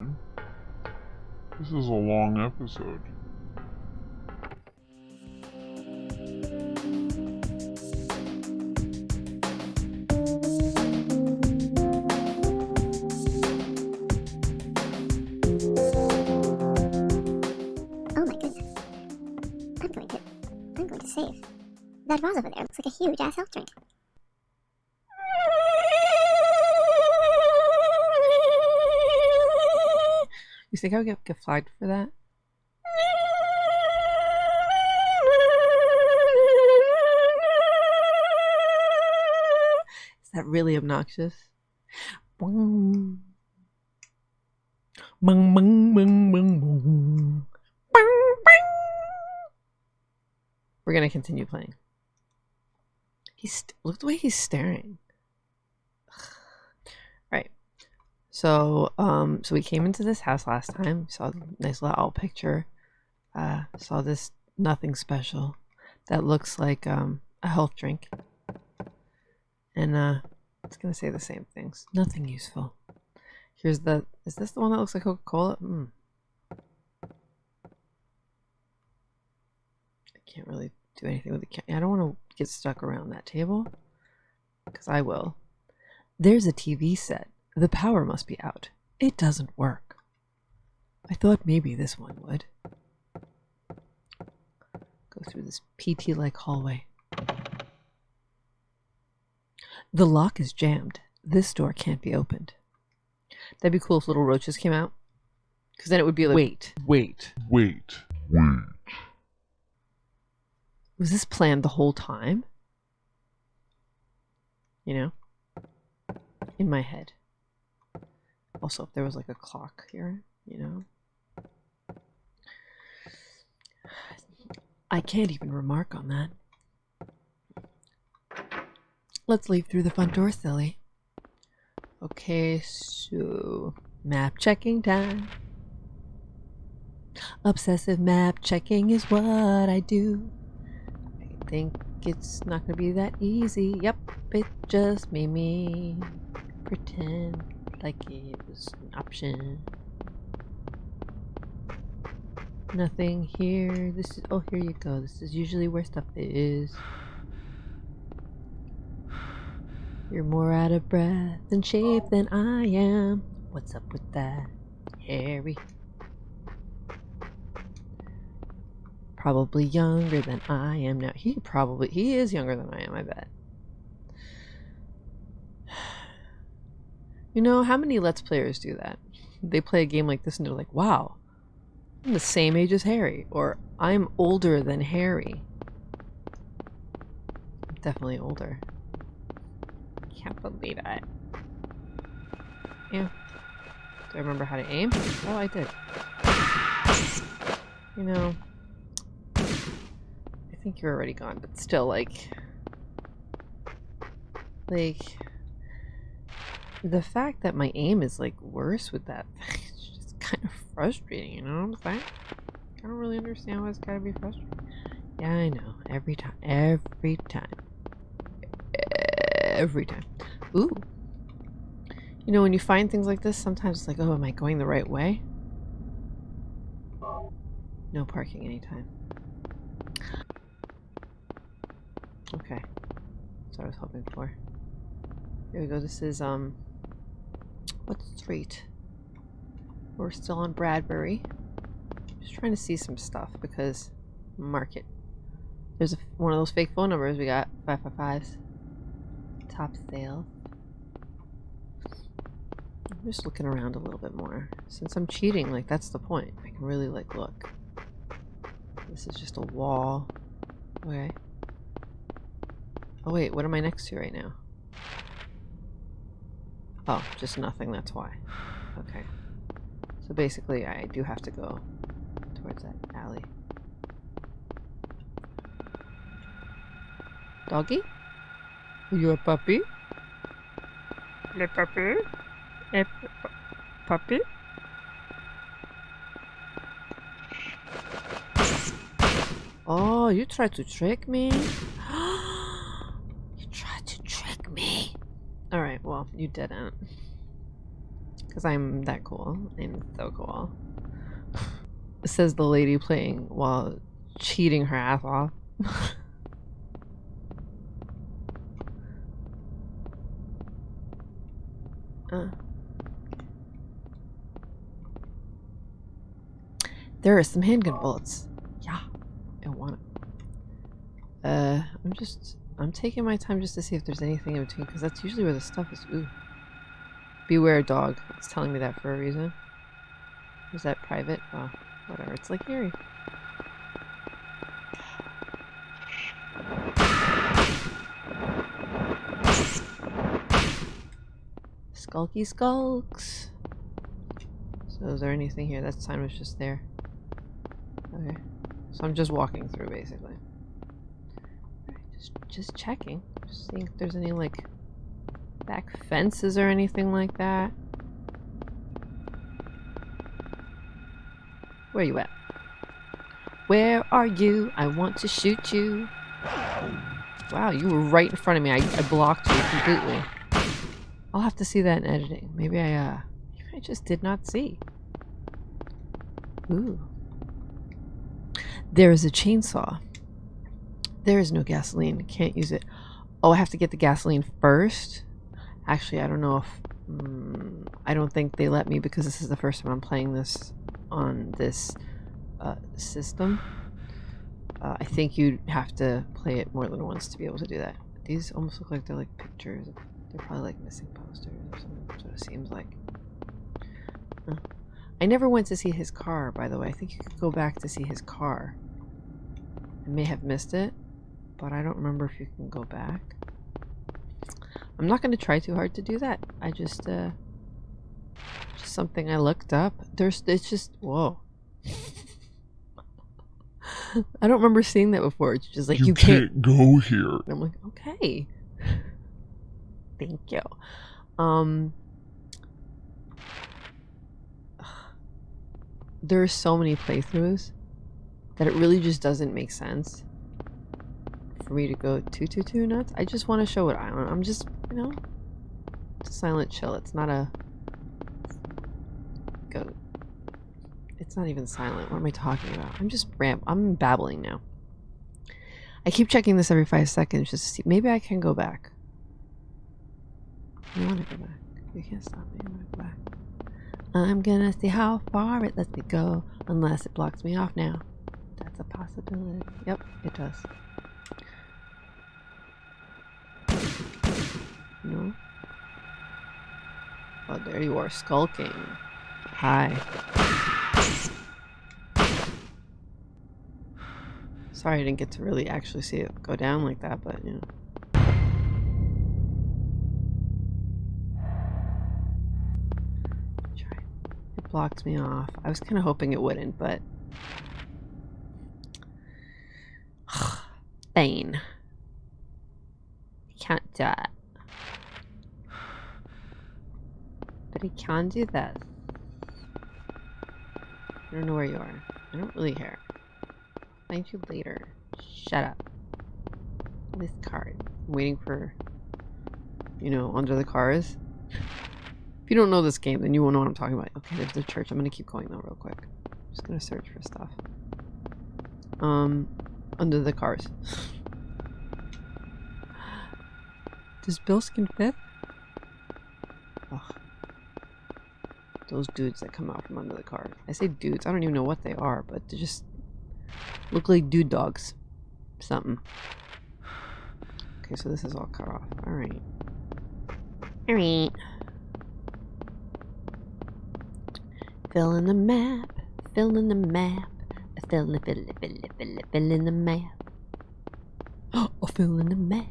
This is a long episode. Oh my goodness. I'm going to. I'm going to save. That vase over there looks like a huge ass health drink. You think I would get, get flagged for that? Is that really obnoxious? We're gonna continue playing. He's look the way he's staring. Right. So, um, so we came into this house last time. Saw a nice little owl picture. Uh, saw this nothing special that looks like um a health drink. And uh, it's gonna say the same things. Nothing useful. Here's the. Is this the one that looks like Coca Cola? Hmm. I can't really do anything with the. Ca- I don't want to get stuck around that table, because I will. There's a TV set. The power must be out. It doesn't work. I thought maybe this one would. Go through this PT like hallway. The lock is jammed. This door can't be opened. That'd be cool if little roaches came out. Because then it would be like, wait, Wait, wait, wait. was this planned the whole time? You know? In my head. Also, if there was like a clock here, you know? I can't even remark on that. Let's leave through the front door, silly. Okay, so map checking time. Obsessive map checking is what I do. I think it's not gonna be that easy. Yep, it just made me pretend like it was an option. Nothing here. This is oh here you go. This is usually where stuff is. You're more out of breath and shape than I am. What's up with that, Harry? Probably younger than I am now. He probably he is younger than I am, I bet. You know, how many Let's Players do that? They play a game like this and they're like, wow, I'm the same age as Harry, or I'm older than Harry. I'm definitely older. Can't believe it. Yeah. Do I remember how to aim? Oh, I did. You know, I think you're already gone, but still, like, like, the fact that my aim is like worse with that it's just kind of frustrating. You know what I'm saying? I don't really understand why it's gotta be frustrating. Yeah, I know. Every time. Every time. Every time. Ooh. You know, when you find things like this, sometimes it's like, oh, am I going the right way? No parking anytime. Okay. That's what I was hoping for. Here we go. This is, um, what street? We're still on Bradbury. Just trying to see some stuff because market. There's a, one of those fake phone numbers we got. 555s. Top sale. I'm just looking around a little bit more. Since I'm cheating, like, that's the point. I can really, like, look. This is just a wall. Okay. Oh, wait, what am I next to right now? Oh, just nothing, that's why. Okay. So basically, I do have to go towards that alley. Doggy? Are you a puppy? Le puppy? A pu- puppy? Oh, you tried to trick me? Well, you didn't. Because I'm that cool. I'm so cool. Says the lady playing while cheating her ass off. uh. There are some handgun bullets. Yeah, I want it. Uh, I'm just, I'm taking my time just to see if there's anything in between, because that's usually where the stuff is. Ooh. Beware dog. It's telling me that for a reason. Is that private? Oh, whatever. It's like Erie. Skulky skulks. So is there anything here? That sign was just there. Okay. So I'm just walking through basically. Just just checking. Just seeing if there's any like back fences or anything like that. Where are you at? Where are you? I want to shoot you. Wow, you were right in front of me. I, I blocked you completely. I'll have to see that in editing. Maybe I, uh, maybe I just did not see. Ooh. There is a chainsaw. There is no gasoline. Can't use it. Oh, I have to get the gasoline first? Actually, I don't know if... Mm, I don't think they let me because this is the first time I'm playing this on this uh, system. Uh, I think you'd have to play it more than once to be able to do that. These almost look like they're like pictures. They're probably like missing posters or something. What it seems like. I never went to see his car, by the way. I think you could go back to see his car. I may have missed it, but I don't remember if you can go back. I'm not going to try too hard to do that. I just, uh, just something I looked up. There's, it's just, whoa. I don't remember seeing that before. It's just like, you, you can't, can't go here. and I'm like, okay. Thank you. Um there are so many playthroughs that it really just doesn't make sense for me to go too too too nuts. I just want to show what I want. I'm just, you know, silent chill. It's not a go. It's not even silent. What am I talking about? I'm just ram. I'm babbling now. I keep checking this every five seconds just to see. Maybe I can go back. I want to go back. You can't stop me. I want to go back. I'm gonna see how far it lets me go, unless it blocks me off now. That's a possibility. Yep, it does. No? Oh, there you are, skulking. Hi. Sorry I didn't get to really actually see it go down like that, but you know. It blocked me off. I was kind of hoping it wouldn't, but. Bane. Can't do it. But he can do this. I don't know where you are. I don't really care. Find you later. Shut up. This card. I'm waiting for, you know, under the cars. If you don't know this game, then you won't know what I'm talking about. Okay, there's the church. I'm gonna keep going though real quick. I'm just gonna search for stuff. Um, under the cars. Does Bill skin fit? Ugh. Those dudes that come out from under the car. I say dudes, I don't even know what they are, but they just look like dude dogs. Something. Okay, so this is all cut off. Alright. Alright. Fill in the map. Fill in the map. Fill in, fill in, fill in, fill in, fill in the map. Oh, fill in the map.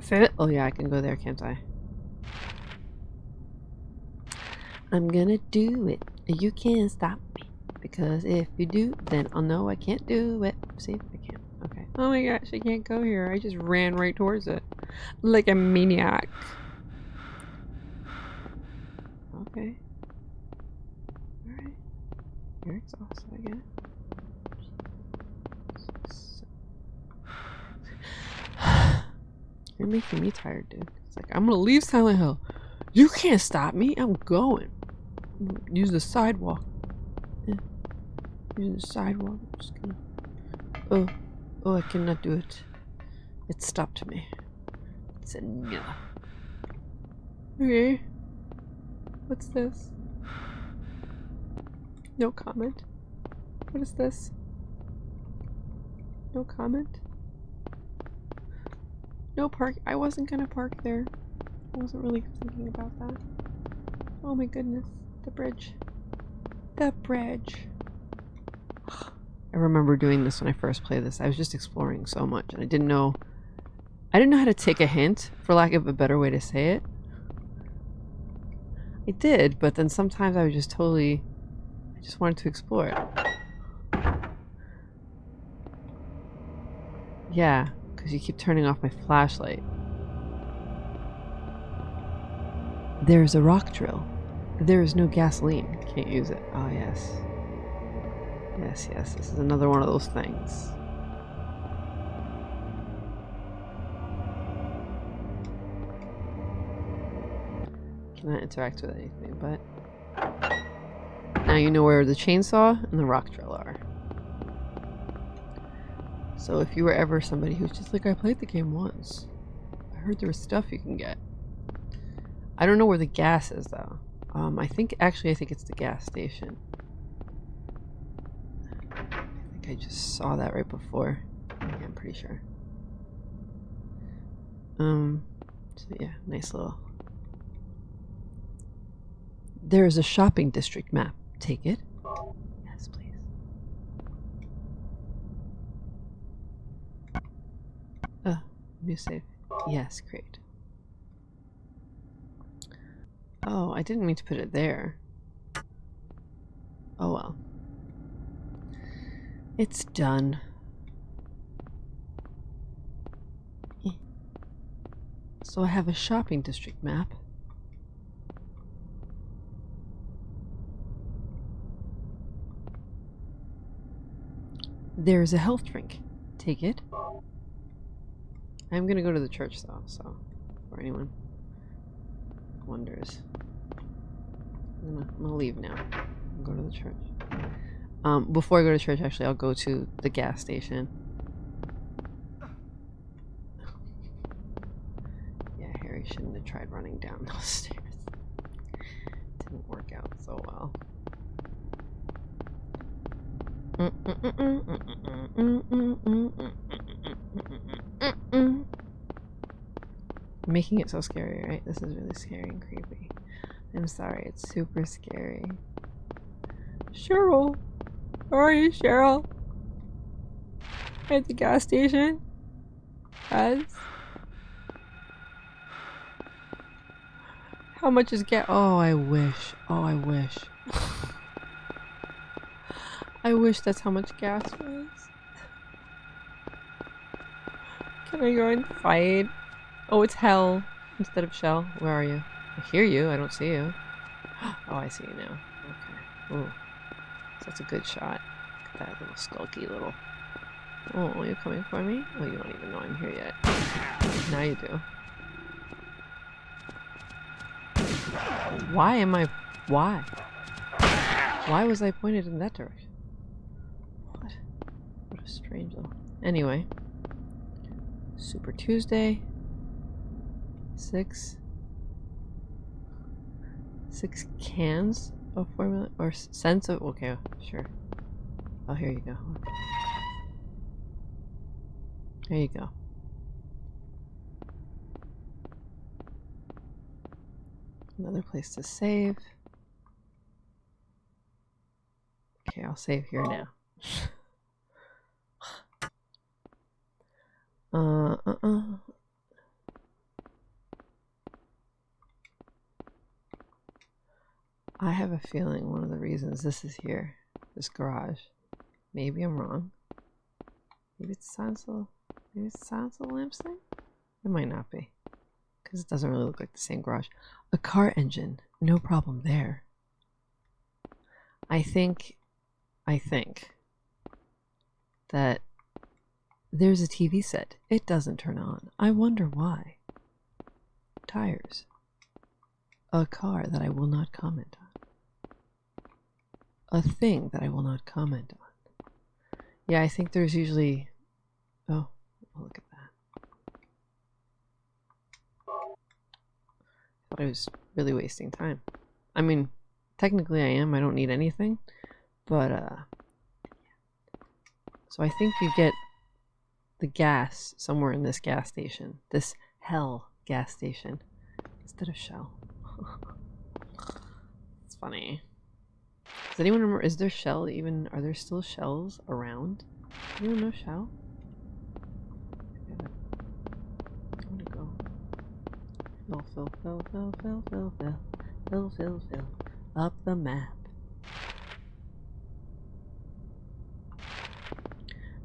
Fill Oh yeah, I can go there, can't I? I'm gonna do it. You can't stop me. Because if you do, then oh, I'll know I can't do it. See? If I can't. Okay. Oh my gosh, I can't go here. I just ran right towards it. Like a maniac. Okay. Alright. You're exhausted, I it. You're making me tired, dude. It's like, I'm gonna leave Silent Hill. You can't stop me. I'm going. Use the sidewalk. Use the sidewalk. I'm just gonna. Oh, oh! I cannot do it. It stopped me. It said no. Okay. What's this? No comment. What is this? No comment. No park. I wasn't gonna park there. I wasn't really thinking about that. Oh my goodness. The bridge. The bridge. I remember doing this when I first played this. I was just exploring so much and I didn't know I didn't know how to take a hint, for lack of a better way to say it. I did, but then sometimes I was just totally I just wanted to explore it. Yeah, because you keep turning off my flashlight. There's a rock drill. There is no gasoline. Can't use it. Oh, yes. Yes, yes, this is another one of those things. Cannot interact with anything, but... Now you know where the chainsaw and the rock drill are. So if you were ever somebody who's just like, I played the game once. I heard there was stuff you can get. I don't know where the gas is though. Um, I think, actually I think it's the gas station. I think I just saw that right before. Yeah, I'm pretty sure. Um, so yeah, nice little. There is a shopping district map. Take it. Yes, please. Uh, new save. Yes, great. Oh, I didn't mean to put it there. Oh well. It's done. So I have a shopping district map. There's a health drink. Take it. I'm gonna go to the church though, so for anyone wonders. I'm gonna, I'm gonna leave now. Go to the church. Um, before I go to church, actually, I'll go to the gas station. yeah, Harry shouldn't have tried running down those stairs. Didn't work out so well. Making it so scary, right? This is really scary and creepy. I'm sorry, it's super scary. Cheryl! Where are you, Cheryl? At the gas station? Yes. How much is gas? Oh, I wish. Oh, I wish. I wish that's how much gas was. Can I go and fight? Oh, it's hell instead of shell. Where are you? I hear you. I don't see you. Oh, I see you now. Okay. Ooh. That's a good shot. Look at that little skulky little... Oh, are you coming for me? Oh, you don't even know I'm here yet. Now you do. Why am I... Why? Why was I pointed in that direction? What? What a strange though. Anyway. Super Tuesday. Six. Six cans of formula or cents of okay, sure. Oh here you go. There you go. Another place to save. Okay, I'll save here now. Uh, uh, uh. I have a feeling one of the reasons this is here, this garage. Maybe I'm wrong. Maybe it's Sansel. Maybe it's Sansel lamps thing? It might not be. Because it doesn't really look like the same garage. A car engine. No problem there. I think, I think that there's a TV set. It doesn't turn on. I wonder why. Tires. A car that I will not comment on. A thing that I will not comment on. Yeah, I think there's usually. Oh, look at that. Thought I was really wasting time. I mean, technically I am. I don't need anything, but uh. So I think you get the gas somewhere in this gas station. This hell gas station instead of shell. it's funny. Does anyone remember? Is there shell even? Are there still shells around? Anyone know shell? I want to go. Fill, fill, fill, fill, fill, fill, fill, fill, fill, fill, up the map.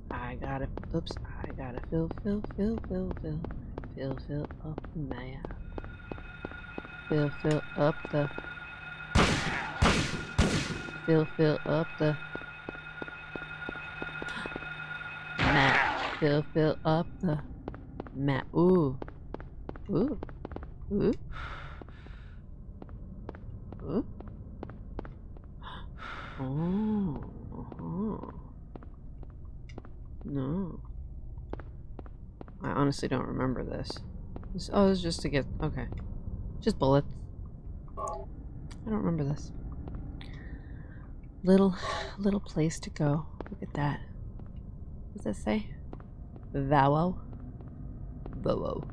I gotta, oops, I gotta fill, fill, fill, fill, fill, fill, fill up the map. Fill, fill up the, fill, fill up the map. Fill, fill up the map. Ooh, ooh, ooh, ooh. Oh, uh-huh. No. I honestly don't remember this. this. Oh, it's just to get... Okay. Just bullets. I don't remember this. Little, little place to go. Look at that. What does that say? Vowo? Vowo.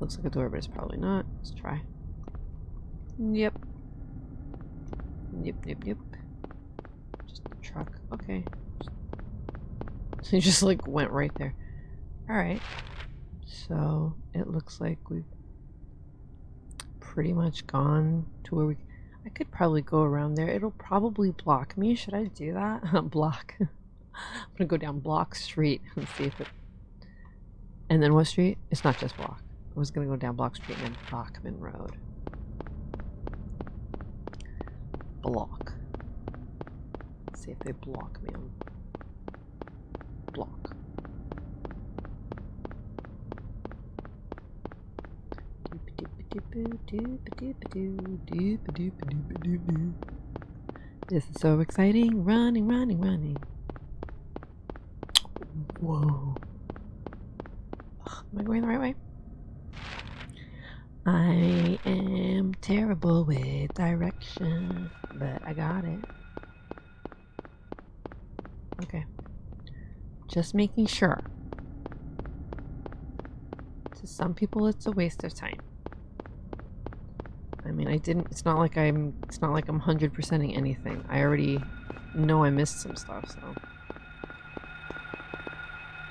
Looks like a door, but it's probably not. Let's try. Yep. Yep, yep, yep. Just a truck. Okay. So you just like went right there. Alright. So it looks like we've pretty much gone to where we I could probably go around there. It'll probably block me. Should I do that? block. I'm gonna go down Bloch Street and see if it and then what street? It's not just Block. I was gonna go down Bloch Street and then Bachman Road. Block. Let's see if they block me on block. This is so exciting. Running, running, running. Whoa. Am I going the right way? I am terrible with direction, but I got it. Okay. Just making sure. To some people, it's a waste of time. I mean, I didn't. It's not like I'm. It's not like I'm hundred percenting anything. I already know I missed some stuff. So.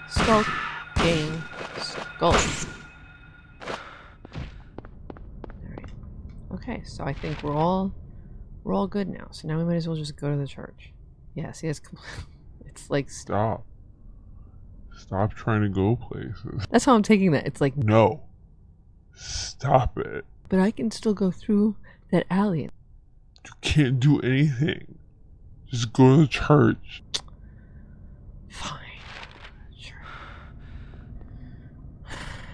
Skull game. Skull. Alright. Okay, so I think we're all we're all good now. So now we might as well just go to the church. Yeah, see it's it's like Stop. Stop trying to go places. that's how I'm taking that. It's like No. Stop it. But I can still go through that alley. You can't do anything. Just go to the church. Fine. Sure.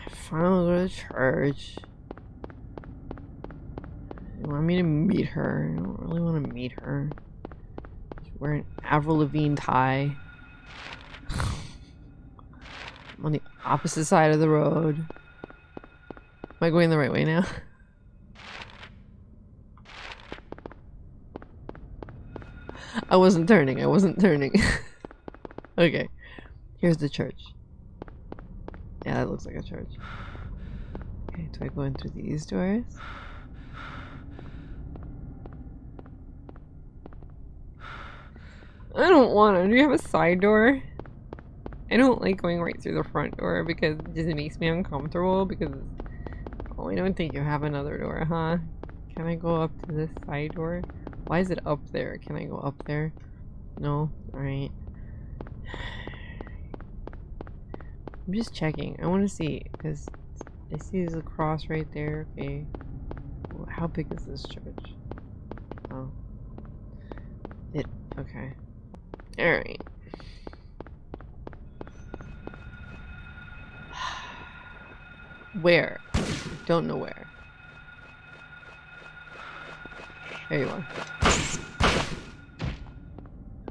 Fine, I'll go to church. You want me to meet her? I don't really want to meet her. She's wearing Avril Lavigne tie. I'm on the opposite side of the road. Am I going the right way now? I wasn't turning. I wasn't turning. okay. Here's the church. Yeah, that looks like a church. Okay, do I go in through these doors? I don't want to. Do you have a side door? I don't like going right through the front door because it just makes me uncomfortable because oh I don't think you have another door, huh? Can I go up to this side door? Why is it up there? Can I go up there? No? Alright. I'm just checking. I want to see because I see there's a cross right there. Okay. How big is this church? Oh. It. Okay. Alright. Where? Don't know where. There you are.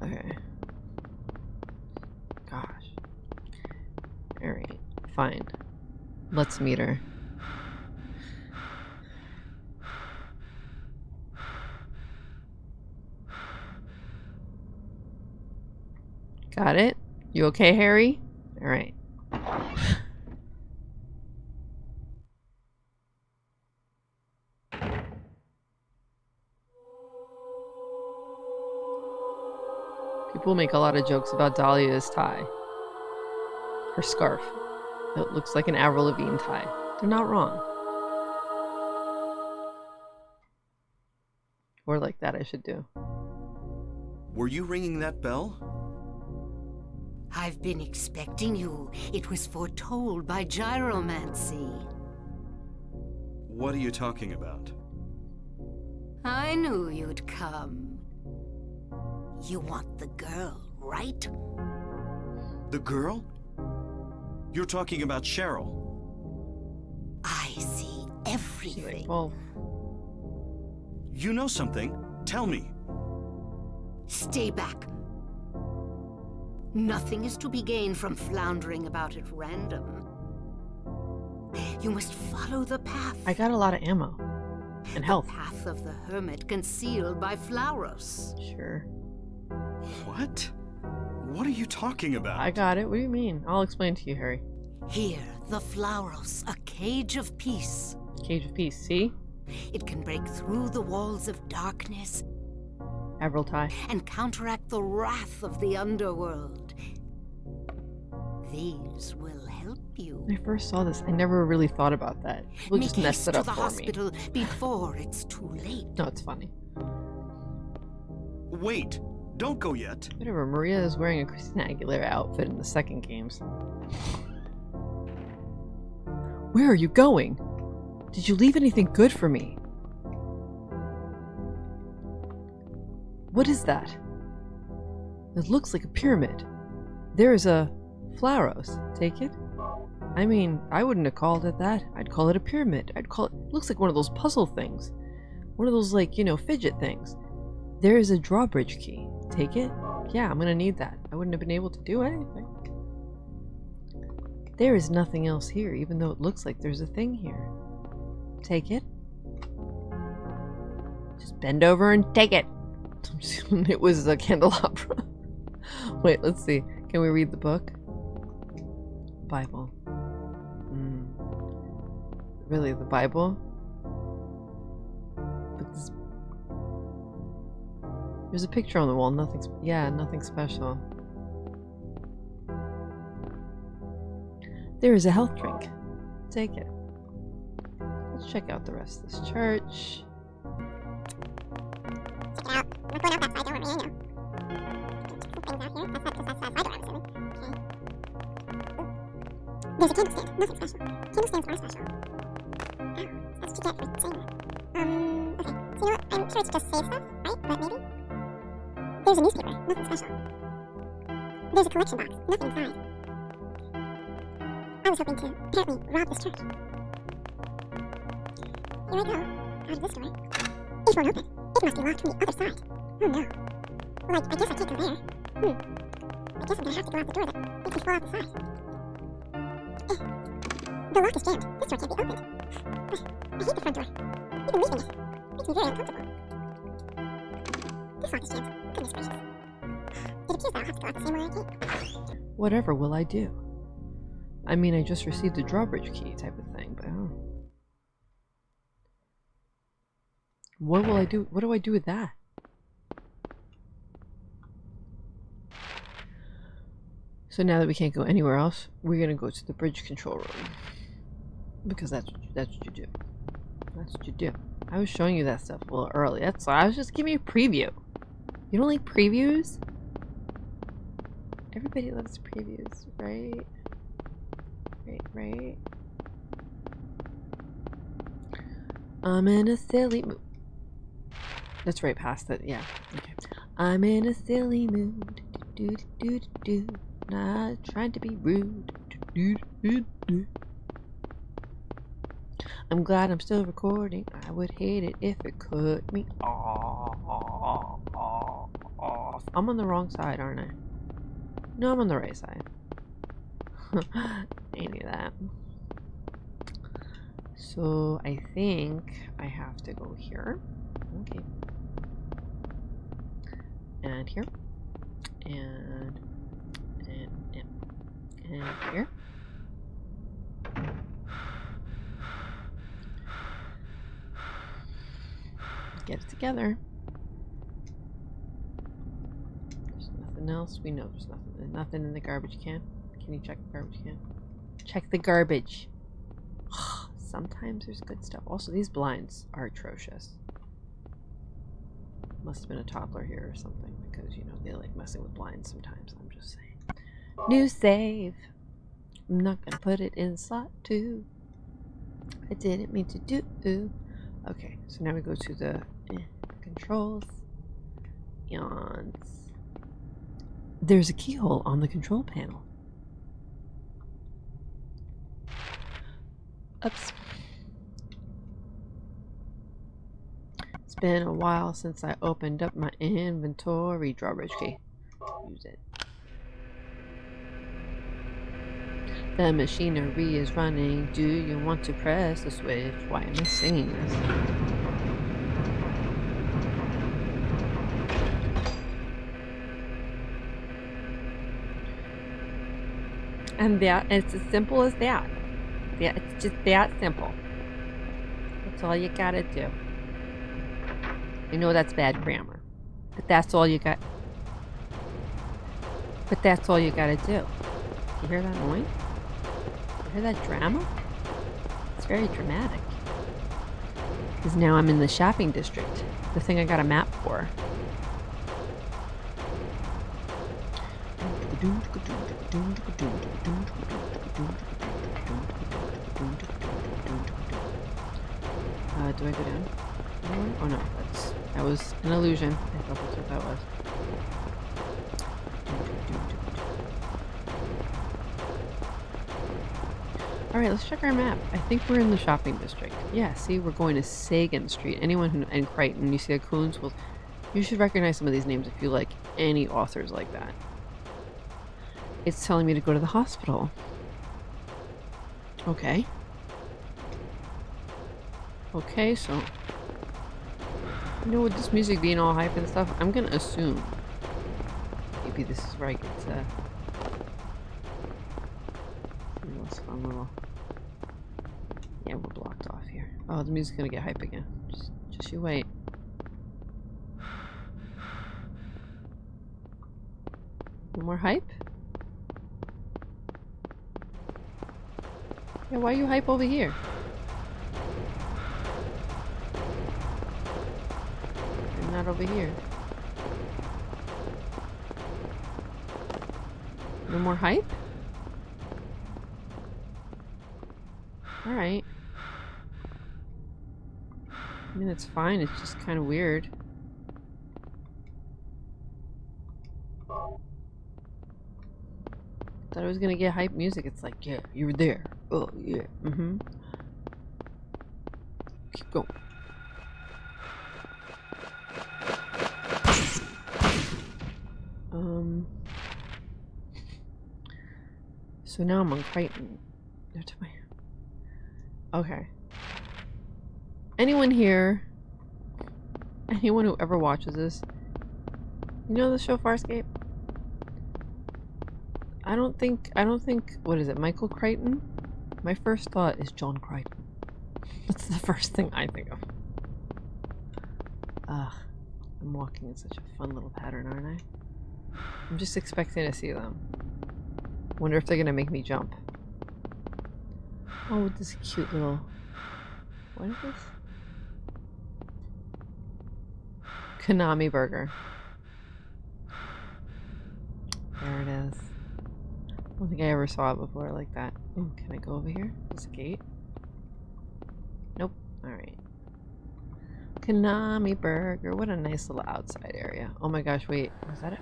Okay. Gosh. Alright, fine. Let's meet her. Got it? You okay, Harry? Alright. People make a lot of jokes about Dahlia's tie. Her scarf. It looks like an Avril Lavigne tie. They're not wrong. Or like that I should do. Were you ringing that bell? I've been expecting you. It was foretold by gyromancy. What are you talking about? I knew you'd come. You want the girl, right? The girl? You're talking about Cheryl. I see everything. well, You know something? Tell me. Stay back. Nothing is to be gained from floundering about at random. You must follow the path. I got a lot of ammo. And health. Path of the hermit concealed by Flauros. Sure. What? What are you talking about? I got it. What do you mean? I'll explain to you, Harry. Here, the Flauros, a cage of peace. Cage of Peace, see? It can break through the walls of darkness Avril tie. and counteract the wrath of the underworld. These will help you. When I first saw this, I never really thought about that. People Make just mess haste it to up the for me. hospital before it's too late. No, it's funny. Wait, don't go yet. Whatever, Maria is wearing a Christina Aguilera outfit in the second games. Where are you going? Did you leave anything good for me? What is that? It looks like a pyramid. There is a Flauros. Take it? I mean, I wouldn't have called it that. I'd call it a pyramid. I'd call it looks like one of those puzzle things. One of those like, you know, fidget things. There is a drawbridge key. Take it? Yeah, I'm gonna need that. I wouldn't have been able to do anything. There is nothing else here, even though it looks like there's a thing here. Take it. Just bend over and take it. it was a candelabra. Wait, let's see. Can we read the book? Bible. Mm. Really, the Bible? There's a picture on the wall. Nothing. Yeah, nothing special. There is a health drink. Take it. Let's check out the rest of this church. Out. Going out I know. Things out here. That's not because that's that side door, I'm assuming. Okay. There's a candlestand. Nothing special. Candlestands are special. Oh, that's what you get for saying that. Um, okay. So you know what? I'm sure it's just save stuff, right? But maybe? There's a newspaper. Nothing special. There's a collection box. Nothing inside. I was hoping to apparently rob this church. Here I go. Out of this door. It won't open. It must be locked from the other side. Oh no. Like, I guess I can't go there. Hmm. I guess I'm gonna have to go out the door that makes me fall out the side. Eh. The lock is jammed. This door can't be opened. I hate the front door. Even leaving it makes me very uncomfortable. This lock is jammed. Goodness gracious. It appears that I'll have to go out the same way I came. Whatever will I do? I mean, I just received a drawbridge key type of thing, but oh. What will I do? What do I do with that? So now that we can't go anywhere else, we're gonna go to the bridge control room because that's what you, that's what you do. That's what you do. I was showing you that stuff a little early. That's why I was just giving you a preview. You don't like previews? Everybody loves previews, right? Right, right. I'm in a silly mood. That's right past it, yeah. Okay. I'm in a silly mood. Do, do, do, do, do. Not trying to be rude. Do, do, do. I'm glad I'm still recording. I would hate it if it cut me off. I'm on the wrong side, aren't I? No, I'm on the right side. any of that. So I think I have to go here. Okay. And here. And and and, and here. Get it together. There's nothing else. We know there's nothing. Nothing in the garbage can. Can you check the garbage can? Check the garbage. Sometimes there's good stuff. Also, these blinds are atrocious. Must have been a toddler here or something because, you know, they like messing with blinds sometimes. I'm just saying. New save. I'm not going to put it in slot two. I didn't mean to do. Okay, so now we go to the eh, controls. And there's a keyhole on the control panel. Oops. It's been a while since I opened up my inventory. Drawbridge key. Use it. The machinery is running. Do you want to press the switch? Why am I singing this? And that and it's as simple as that. Yeah, it's just that simple. That's all you gotta do. You know that's bad grammar, but that's all you got. But that's all you gotta do. You hear that noise? You hear that drama? It's very dramatic. Because now I'm in the shopping district, the thing I got a map for. Uh, do I go down? Oh no, that's that was an illusion. I thought that's what that was. Alright, let's check our map. I think we're in the shopping district. Yeah, see, we're going to Sagan Street. Anyone who, and Crichton, you see the Koontz, well, you should recognize some of these names if you like any authors like that. It's telling me to go to the hospital. Okay. Okay, so... You know, with this music being all hype and stuff, I'm gonna assume maybe this is where I get to... Fun little... Yeah, we're blocked off here. Oh, the music's gonna get hype again. Just, just you wait. No more hype? Yeah, why are you hype over here? And not over here. No more hype? Alright. I mean, it's fine. It's just kind of weird. Thought I was gonna get hype music. It's like, yeah, you were there. Oh, yeah. Mm-hmm. Keep going. Um. So now I'm on Crichton. Okay. Anyone here? Anyone who ever watches this? You know the show Farscape? I don't think I don't think what is it, Michael Crichton? My first thought is John Crichton. That's the first thing I think of. Ugh. I'm walking in such a fun little pattern, aren't I? I'm just expecting to see them. Wonder if they're gonna make me jump. Oh, this cute little what is this? Konami burger. There it is. I don't think I ever saw it before like that. Ooh, can I go over here? There's a gate. Nope. Alright. Konami Burger. What a nice little outside area. Oh my gosh, wait. Was that it?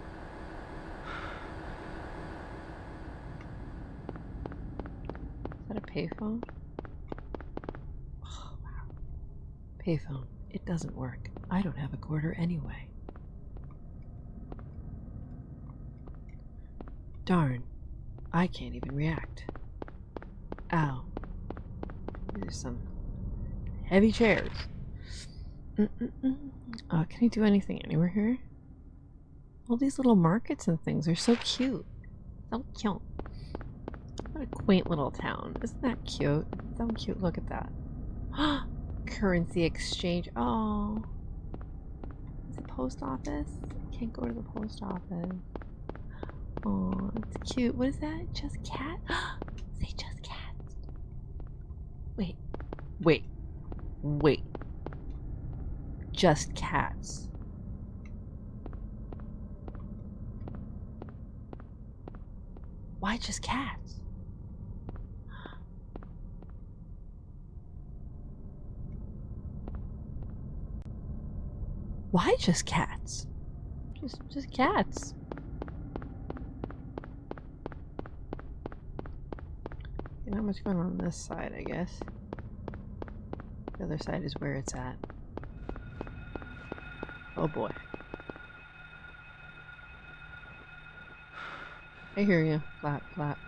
Is that a payphone? Oh, wow. Payphone. It doesn't work. I don't have a quarter anyway. Darn. I can't even react. Ow. There's some heavy chairs. Mm-mm-mm. Uh, can I do anything anywhere here? All these little markets and things are so cute. So cute. What a quaint little town. Isn't that cute? So cute. Look at that. Currency exchange. Oh. Is it post office? Can't go to the post office. Oh, it's cute. What is that? Just cat? Say just cats. Wait. Wait. Wait. Just cats. Why just cats? Why just cats? Just just cats. Not much going on on this side, I guess. The other side is where it's at. Oh boy. I hear you. Flap, flap.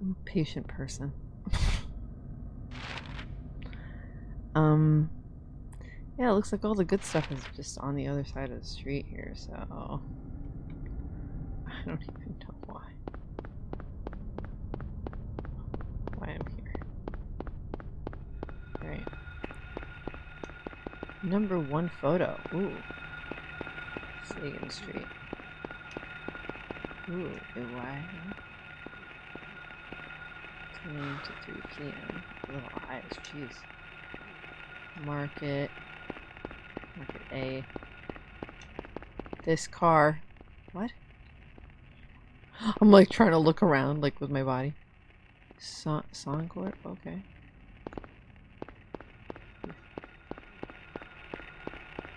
I'm a patient person. um, yeah, it looks like all the good stuff is just on the other side of the street here, so... I don't even know why. Why I'm here. Right. Number one photo. Ooh. Sagan Street. Ooh, why? 10 to 3 p.m. Little eyes, jeez. Market. Market A. This car. What? I'm like trying to look around, like with my body. Son Soncourt? Okay.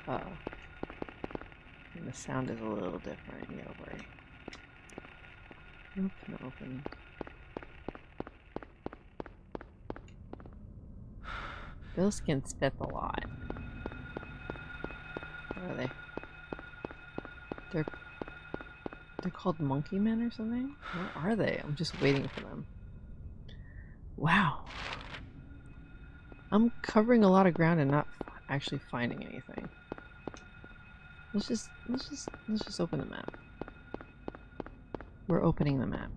Uh oh. And the sound is a little different, yeah, worry. Nope, no opening. Those can spit a lot. Are they? They're they're called monkey men or something? Where are they? I'm just waiting for them. Wow. I'm covering a lot of ground and not actually finding anything. Let's just let's just let's just open the map. We're opening the map.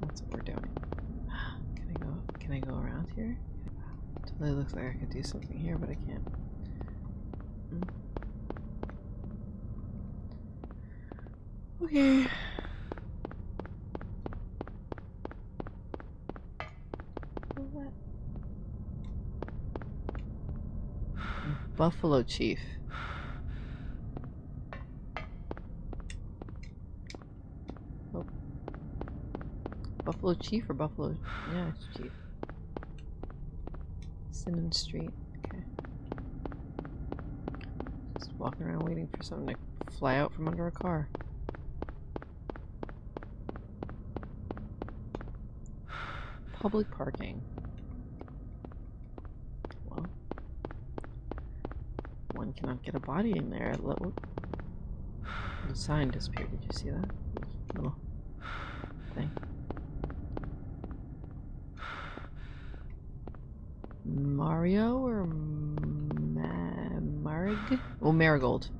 That's what we're doing. Can I go can I go around here? Totally looks like I could do something here, but I can't. Mm. Okay. Buffalo Chief. Oh. Buffalo Chief or Buffalo? Yeah, it's Chief. Simmons Street. Okay. Just walking around waiting for something to fly out from under a car. Public parking. Well, one cannot get a body in there. Little the sign disappeared. Did you see that little thing? Mario or Ma Marig? Oh, Marigold.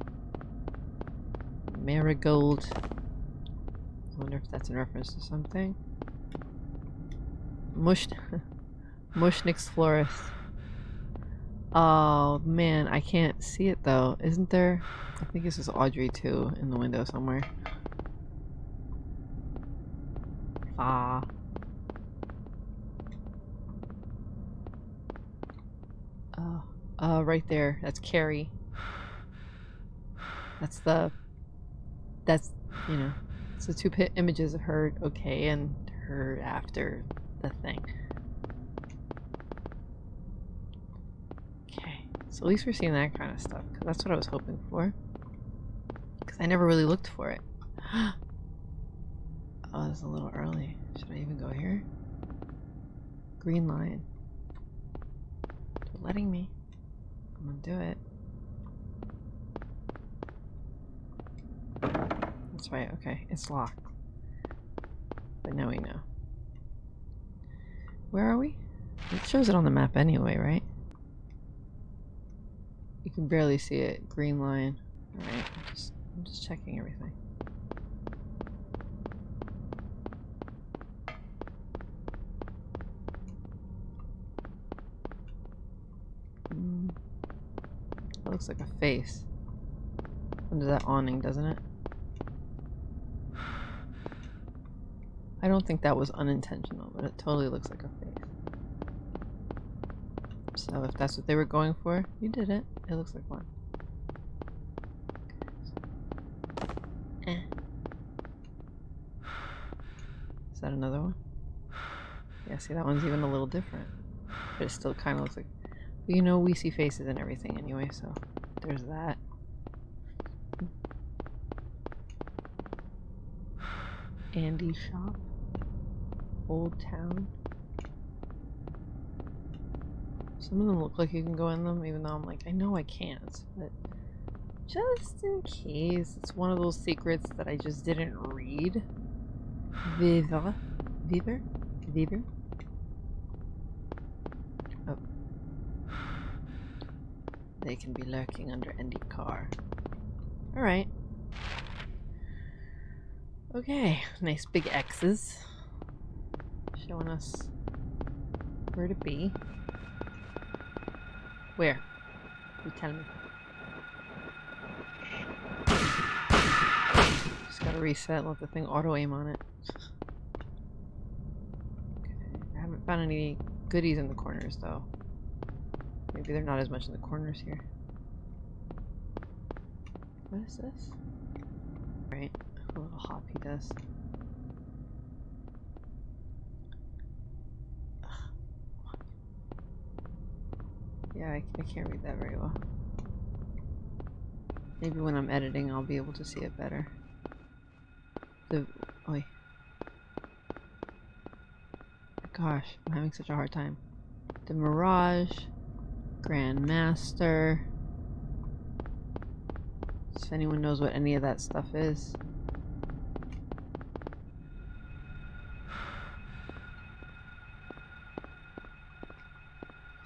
Marigold. I wonder if that's in reference to something. Mush Mushnik's Florist. Oh man, I can't see it though. Isn't there? I think this is Audrey too in the window somewhere. Ah. Oh, uh, right there. That's Carrie. That's the. That's you know, it's the two images of her okay and her after the thing. Okay, so at least we're seeing that kind of stuff. Cause that's what I was hoping for. Because I never really looked for it. oh, it's a little early. Should I even go here? Green lion. They're letting me. I'm gonna do it. That's right, okay. It's locked. But now we know. Where are we? It shows it on the map anyway, right? You can barely see it. Green lion. Alright, I'm just, I'm just checking everything. Mm. That looks like a face. Under that awning, doesn't it? I don't think that was unintentional, but it totally looks like a face. So if that's what they were going for, you did it. It looks like one. Eh. Is that another one? Yeah, see that one's even a little different. But it still kind of looks like... But you know we see faces and everything anyway, so there's that. Andy shop. Old town. Some of them look like you can go in them, even though I'm like, I know I can't, but just in case, it's one of those secrets that I just didn't read. Viva. Viver? Viver? Oh. They can be lurking under any car. Alright. Okay, nice big X's. Showing us where to be. Where? You tell me. Just gotta reset, let the thing auto aim on it. Okay. I haven't found any goodies in the corners though. Maybe they're not as much in the corners here. What is this? Right, a little hop he Yeah, I, I can't read that very well. Maybe when I'm editing I'll be able to see it better. The... Oi. Gosh, I'm having such a hard time. The Mirage. Grandmaster. If anyone knows what any of that stuff is.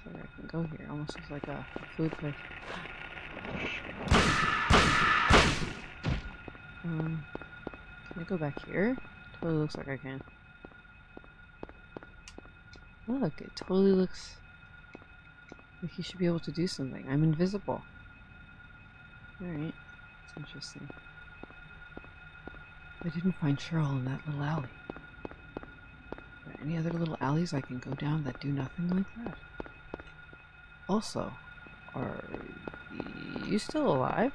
Where I can go here. Almost looks like a food place. Um, can I go back here? Totally looks like I can. Look, it totally looks like you should be able to do something. I'm invisible. Alright, that's interesting. I didn't find Cheryl in that little alley. Are there any other little alleys I can go down that do nothing like that? Also, are you still alive?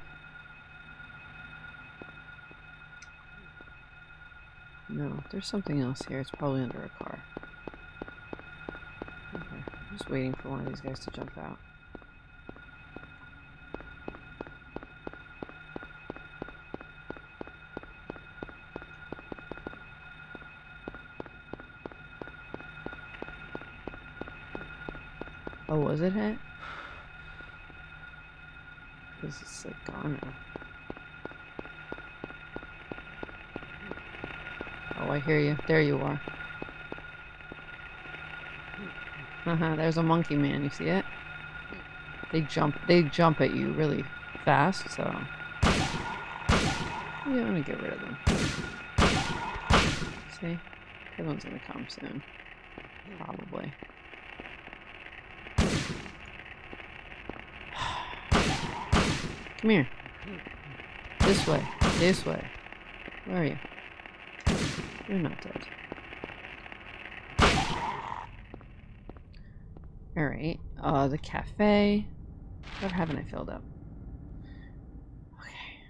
No, there's something else here. It's probably under a car. Okay, I'm just waiting for one of these guys to jump out. Oh, was it hit? Because it's like gone now. Oh, I hear you. There you are. Uh-huh, there's a monkey man, you see it? They jump they jump at you really fast, so you want to get rid of them. See? That one's gonna come soon. Probably. Come here. This way. This way. Where are you? You're not dead. Alright. Uh, the cafe. What haven't I filled up? Okay.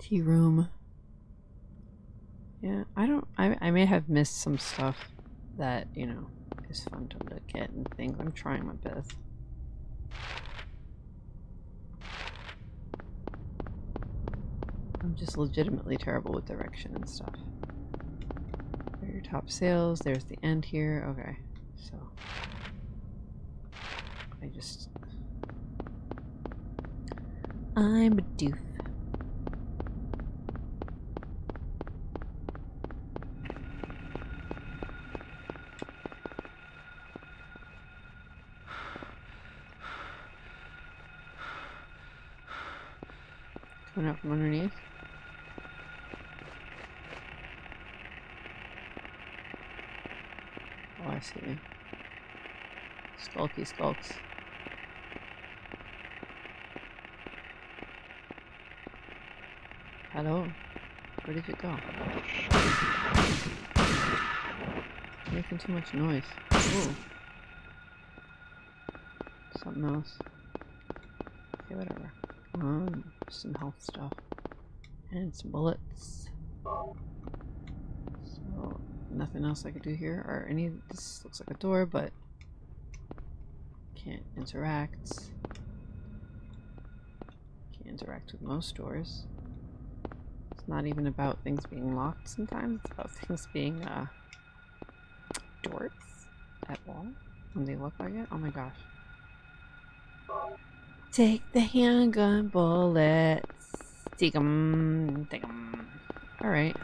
Tea room. Yeah, I don't... I, I may have missed some stuff that, you know, is fun to look at and think. I'm trying my best. just legitimately terrible with direction and stuff. There your top sails. There's the end here. Okay, so I just I'm a doof. Coming out from underneath. I see. Skulky skulks. Hello. Where did you go? Making too much noise. Ooh. Something else. Okay, whatever. Um, some health stuff. And some bullets. So, nothing else I could do here. Or any, this looks like a door, but can't interact. Can't interact with most doors. It's not even about things being locked sometimes, it's about things being, uh, doors at all when they look like it. Oh my gosh. Take the handgun bullets. Take them. Take them. Alright.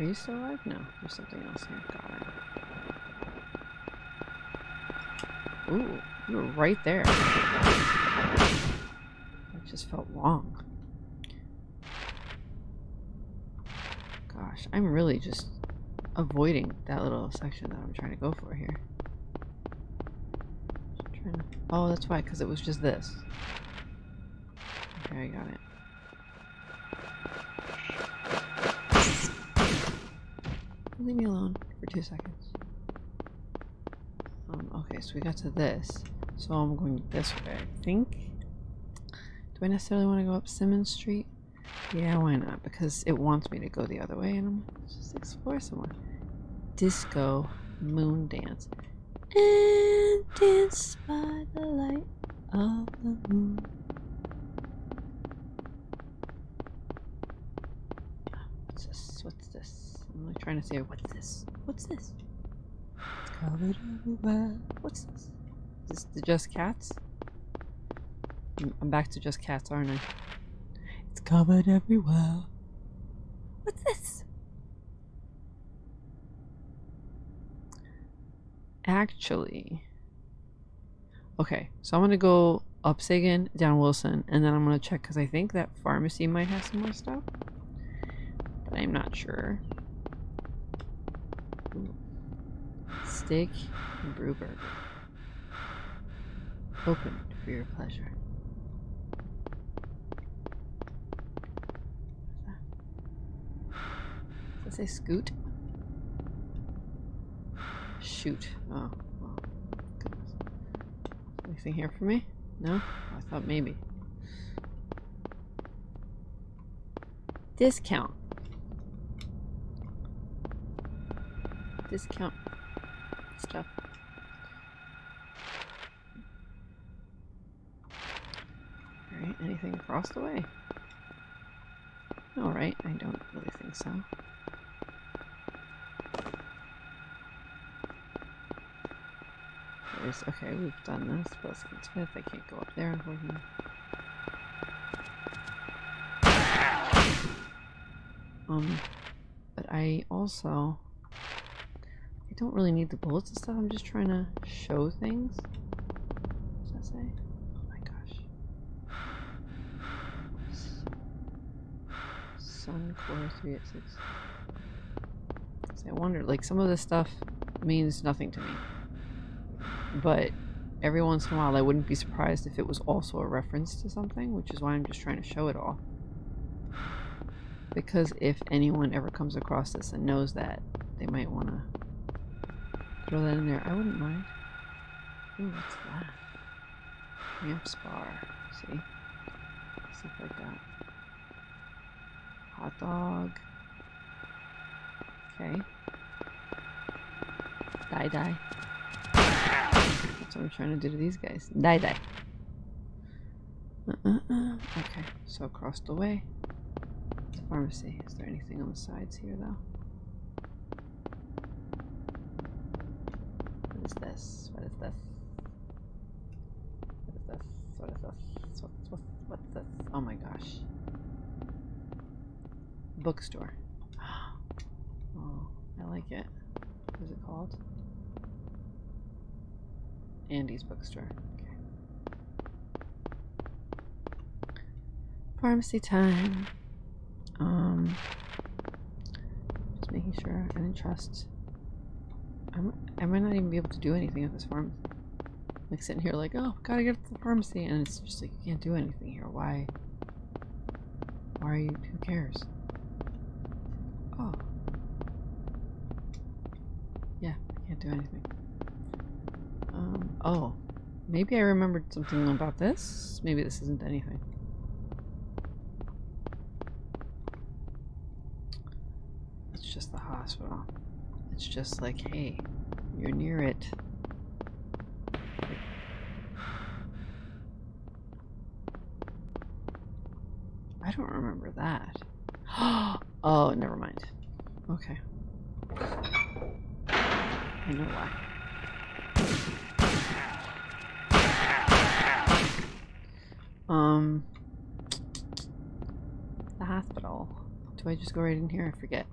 Are you still alive? No. There's something else here. Got it. Ooh. You were right there. That just felt wrong. Gosh. I'm really just avoiding that little section that I'm trying to go for here. To... Oh, that's why, because it was just this. Okay, I got it. Leave me alone for two seconds. Um, okay, so we got to this. So I'm going this way, I think. Do I necessarily want to go up Simmons Street? Yeah, why not? Because it wants me to go the other way, and I'm just explore. Disco moon dance. And dance by the light of the moon. What's this? What's this? I'm like trying to say, what's this? What's this? It's covered everywhere. What's this? Is this the Just Cats? I'm- I'm back to Just Cats, aren't I? It's covered everywhere. What's this? Actually. Okay, so I'm gonna go up Sagan, down Wilson, and then I'm gonna check because I think that pharmacy might have some more stuff. But I'm not sure. Steak and brew burger. Open for your pleasure. Does it say scoot? Shoot. Oh, well, goodness. Anything here for me? No? I thought maybe. Discount. Discount stuff. Alright, anything across the way? Alright, I don't really think so. There's, okay, we've done this. Wilson Smith, I can't go up there, unfortunately. Um, but I also, don't really need the bullets and stuff. I'm just trying to show things. What does that say? Oh my gosh. Sun Core 386. So I wonder, like, some of this stuff means nothing to me. But every once in a while, I wouldn't be surprised if it was also a reference to something, which is why I'm just trying to show it all. Because if anyone ever comes across this and knows that, they might want to throw that in there. I wouldn't mind. Ooh, what's that? Ramp spar. See? Stuff like that. Hot dog. Okay. Die die. That's what I'm trying to do to these guys. Die die. Uh, uh, uh. Okay, so across the way. Pharmacy. Is there anything on the sides here though? What is this? What is this? What is this? What is this? What, what, what's this? Oh my gosh. Bookstore. Oh, I like it. What is it called? Andy's bookstore. Okay. Pharmacy time. Um, just making sure I didn't trust. I'm, I might not even be able to do anything at this farm. Like sitting here, like, oh, gotta get to the pharmacy, and it's just like you can't do anything here. Why? Why are you? Who cares? Oh, yeah, I can't do anything. Um, oh, maybe I remembered something about this. Maybe this isn't anything. It's just the hospital. It's just like, hey, you're near it. I don't remember that. oh, never mind. Okay. I know why. Um, the hospital. Do I just go right in here? I forget.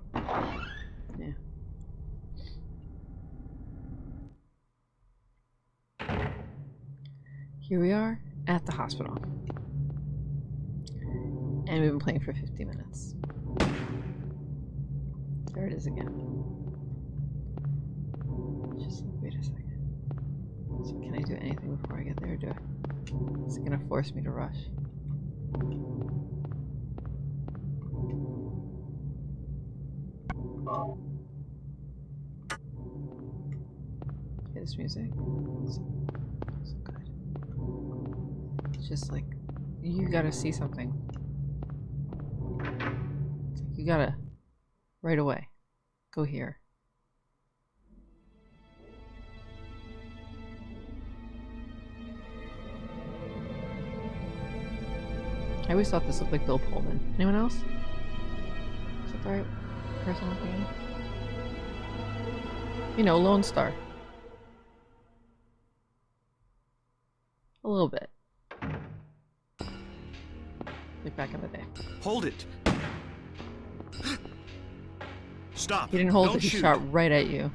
Yeah. Here we are at the hospital. And we've been playing for 50 minutes. There it is again. Just wait a second. So can I do anything before I get there? Do I? Is it gonna force me to rush? This music. Just like you gotta see something. Like you gotta right away. Go here. I always thought this looked like Bill Pullman. Anyone else? Is that the right person at? You know, Lone Starr. A little bit. Like back in the day. Hold it. Stop. He didn't hold Don't it, he shoot. shot right at you.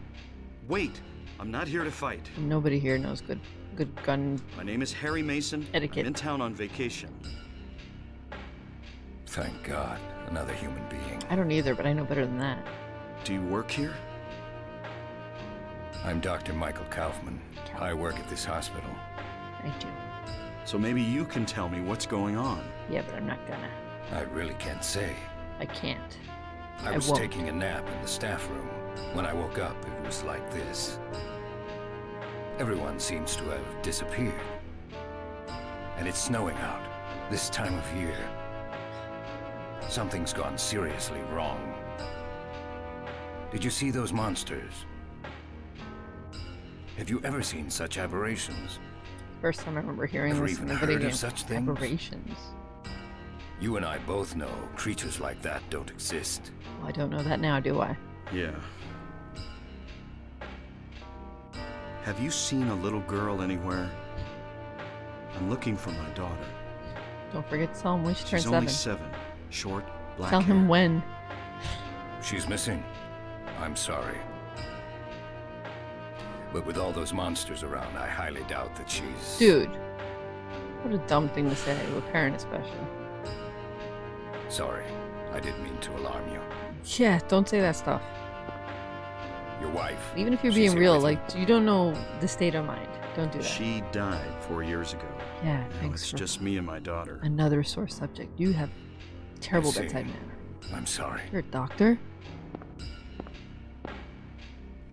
Wait. I'm not here to fight. Nobody here knows good good gun My name is Harry Mason. Etiquette. I'm in town on vacation. Thank God, another human being. I don't either, but I know better than that. Do you work here? I'm Dr. Michael Kaufmann. I work at this hospital. I do. So maybe you can tell me what's going on. Yeah, but I'm not gonna. I really can't say. I can't. I I was won't. taking a nap in the staff room. When I woke up, it was like this. Everyone seems to have disappeared. And it's snowing out, this time of year. Something's gone seriously wrong. Did you see those monsters? Have you ever seen such aberrations? First time I remember hearing Ever this in even a video of game. such things? Aberrations. You and I both know creatures like that don't exist. Well, I don't know that now, do I? Yeah. Have you seen a little girl anywhere? I'm looking for my daughter. Don't forget to tell him when she turns She's only seven. seven. Short, black Tell him when. She's missing. I'm sorry. But with all those monsters around, I highly doubt that she's... Dude. What a dumb thing to say to a parent, especially. Sorry. I didn't mean to alarm you. Yeah, don't say that stuff. Your wife. Even if you're being real, like, you don't know the state of mind. Don't do that. She died four years ago. yeah, Now thanks it's for just me and my daughter. another sore subject. You have terrible bedside manner. I'm sorry. You're a doctor?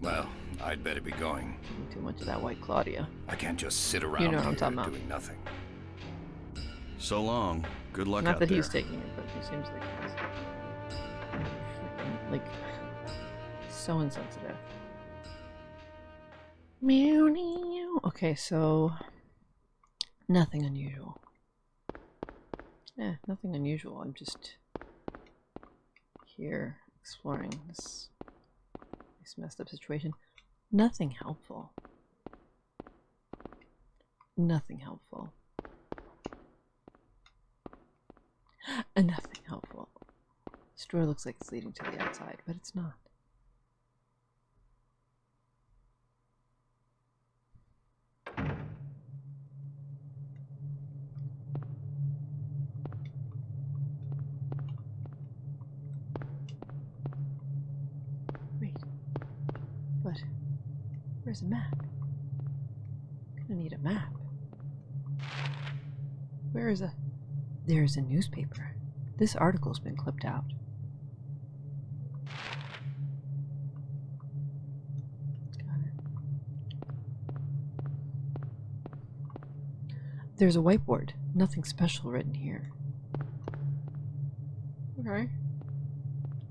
Well, I'd better be going. Too much of that white Claudia. I can't just sit around you know what I'm talking about. doing nothing. So long. Good luck Not out that there. he's taking it, but he seems like he's like so insensitive. Meow meow. Okay, so nothing unusual. Yeah, nothing unusual. I'm just here exploring this this messed up situation. Nothing helpful. Nothing helpful. Nothing helpful. This door looks like it's leading to the outside, but it's not. Where's a map? Gonna need a map. Where is a... There's a newspaper. This article's been clipped out. Got it. There's a whiteboard. Nothing special written here. Okay.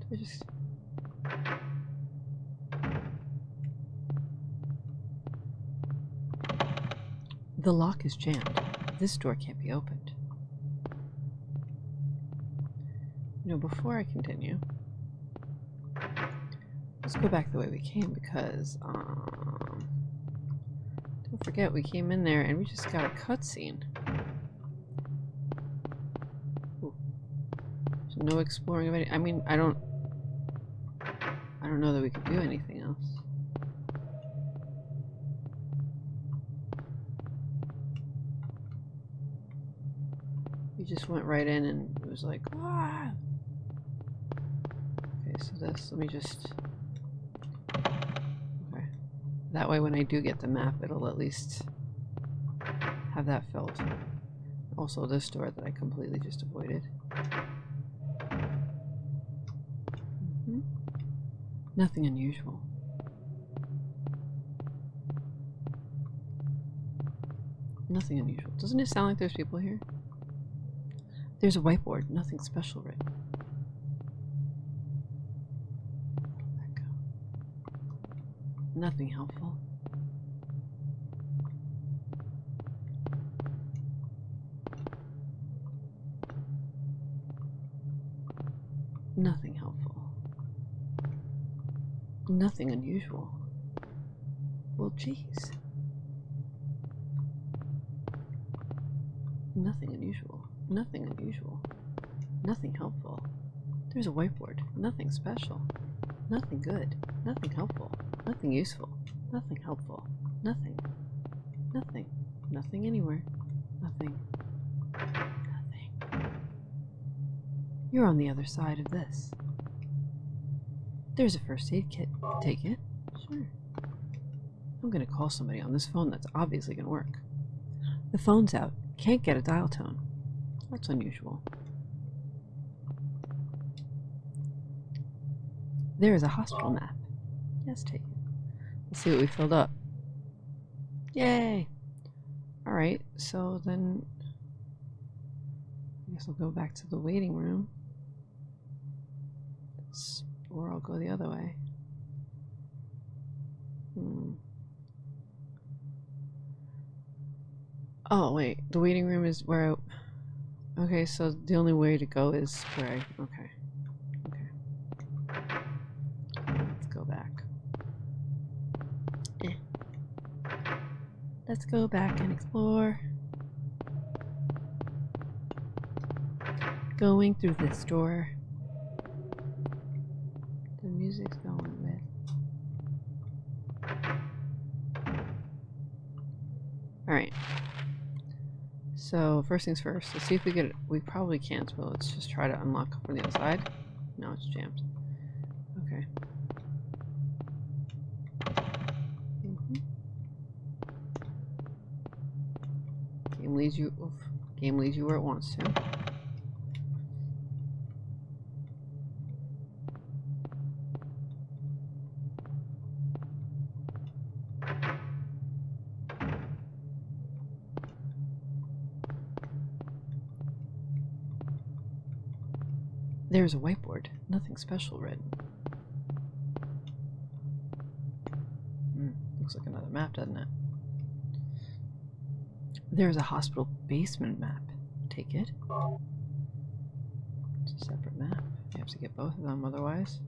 Do I just... The lock is jammed. This door can't be opened. Know, before I continue, let's go back the way we came because, um, don't forget we came in there and we just got a cutscene. No exploring of any. I mean, I don't. I don't know that we could do anything went right in and it was like, ah. Okay, so this, let me just. Okay. That way, when I do get the map, it'll at least have that filled. Also, this door that I completely just avoided. Mhm. Nothing unusual. Nothing unusual. Doesn't it sound like there's people here? There's a whiteboard, nothing special written. Nothing helpful. Nothing helpful. Nothing unusual. Well, geez. Nothing unusual. Nothing unusual. Nothing helpful. There's a whiteboard. Nothing special. Nothing good. Nothing helpful. Nothing useful. Nothing helpful. Nothing. Nothing. Nothing anywhere. Nothing. Nothing. You're on the other side of this. There's a first aid kit. Take it? Sure. I'm gonna call somebody on this phone that's obviously gonna work. The phone's out. Can't get a dial tone. That's unusual. There is a hospital map. Yes, take it. Let's see what we filled up. Yay! Alright, so then I guess I'll go back to the waiting room. Or I'll go the other way. Hmm. Oh, wait. The waiting room is where I... Okay, so the only way to go is I... Okay. Okay. Let's go back. Eh. Let's go back and explore. Going through this door. So, first things first, let's see if we get. We probably can't, but let's just try to unlock from the other side. No, it's jammed. Okay. Mhm. Game leads you. Oof. Game leads you where it wants to. There's a whiteboard. Nothing special written. Hmm, looks like another map, doesn't it? There's a hospital basement map. Take it. It's a separate map. You have to get both of them otherwise.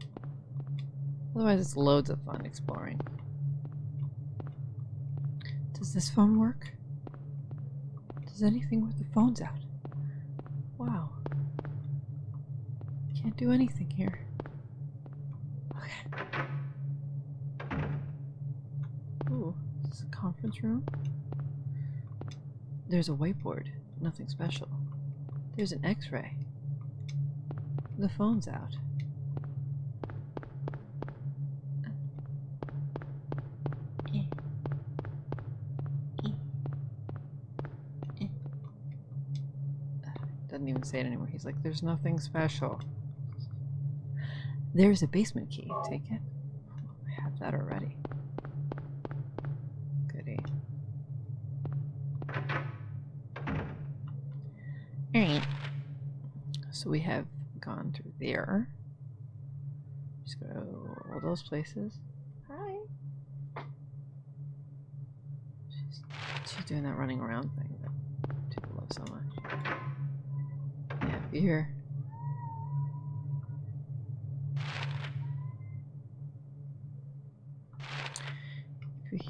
Otherwise it's loads of fun exploring. Does this phone work? Does anything with the phones out? do anything here. Okay. Ooh, this is a conference room. There's a whiteboard. Nothing special. There's an x-ray. The phone's out. Doesn't even say it anymore. He's like, there's nothing special. There's a basement key. Take it. I have that already. Goody. Alright. So we have gone through there. Just go all those places. Hi. She's, she's doing that running around thing that people love so much. Yeah, be here.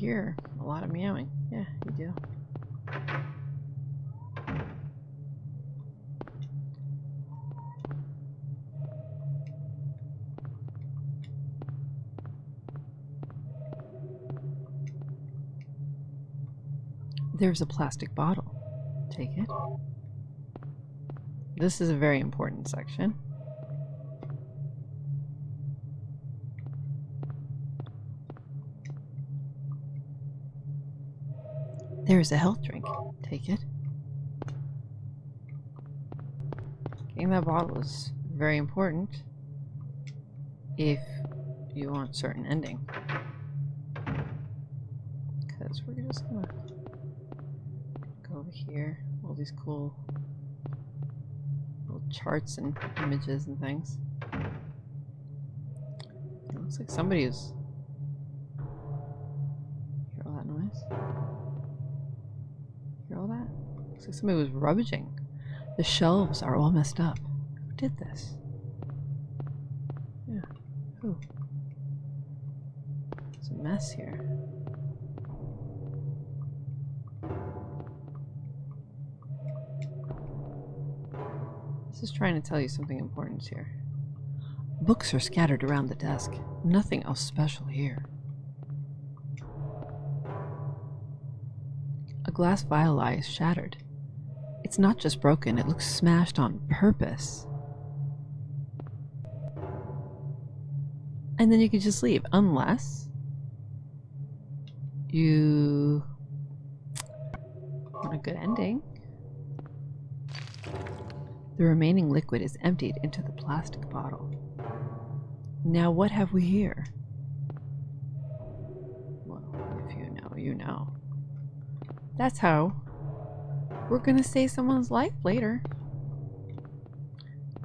Hear a lot of meowing, yeah, you do. There's a plastic bottle. Take it. This is a very important section. There's a health drink. Take it. Getting that bottle is very important if you want certain ending. Because we're just gonna go over here. All these cool little charts and images and things. It looks like somebody is. Looks like somebody was rummaging. The shelves are all messed up. Who did this? Yeah, who? It's a mess here. This is trying to tell you something important here. Books are scattered around the desk. Nothing else special here. A glass vial eye is shattered. It's not just broken, it looks smashed on purpose. And then you could just leave, unless you want a good ending. The remaining liquid is emptied into the plastic bottle. Now what have we here? Well, if you know, you know. That's how we're gonna save someone's life later.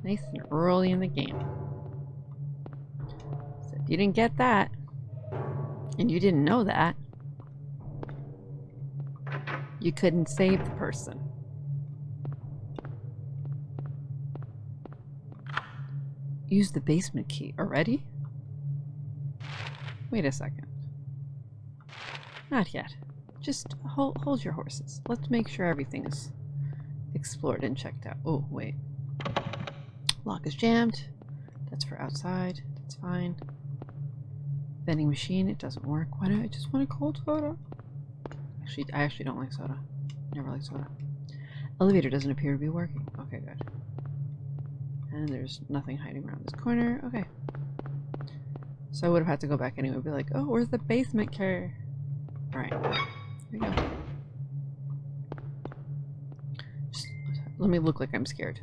Nice and early in the game. So if you didn't get that, and you didn't know that, you couldn't save the person. Use the basement key already? Wait a second. Not yet. Just hold, hold your horses. Let's make sure everything is explored and checked out. Oh, wait. Lock is jammed. That's for outside. That's fine. Vending machine, it doesn't work. Why do I just want a cold soda? Actually, I actually don't like soda. Never like soda. Elevator doesn't appear to be working. Okay, good. And there's nothing hiding around this corner. Okay. So I would have had to go back anyway be like, oh, where's the basement key? Alright. Here we go. Just let me look like I'm scared.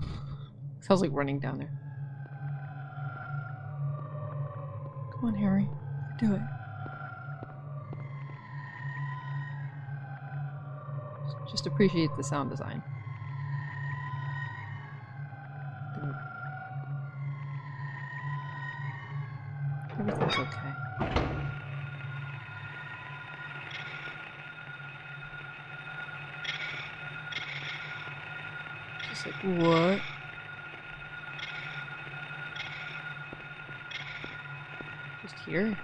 Sounds like running down there. Come on, Harry. Do it. Just appreciate the sound design. What? Just here?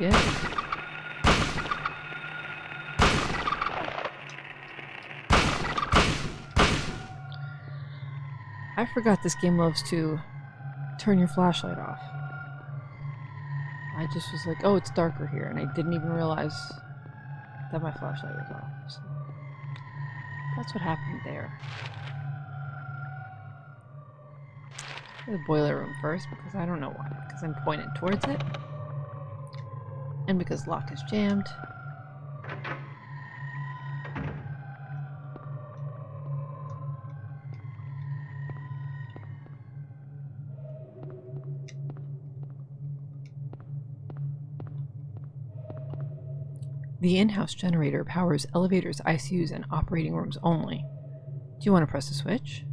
Yeah. I forgot this game loves to turn your flashlight off. I just was like, oh, it's darker here, and I didn't even realize that my flashlight was off. So. That's what happened there. The boiler room first because I don't know why. Because I'm pointed towards it. And because lock is jammed. The in-house generator powers elevators, ICUs, and operating rooms only. Do you want to press the switch?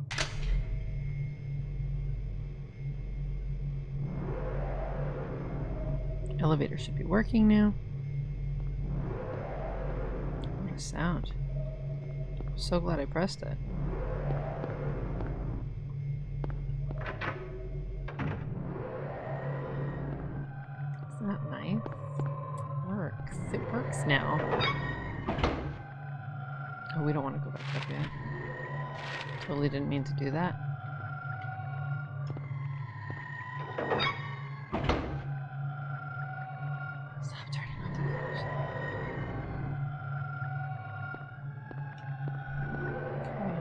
Elevator should be working now. What a sound. I'm so glad I pressed it. Didn't mean to do that. Stop turning off the flash. Okay.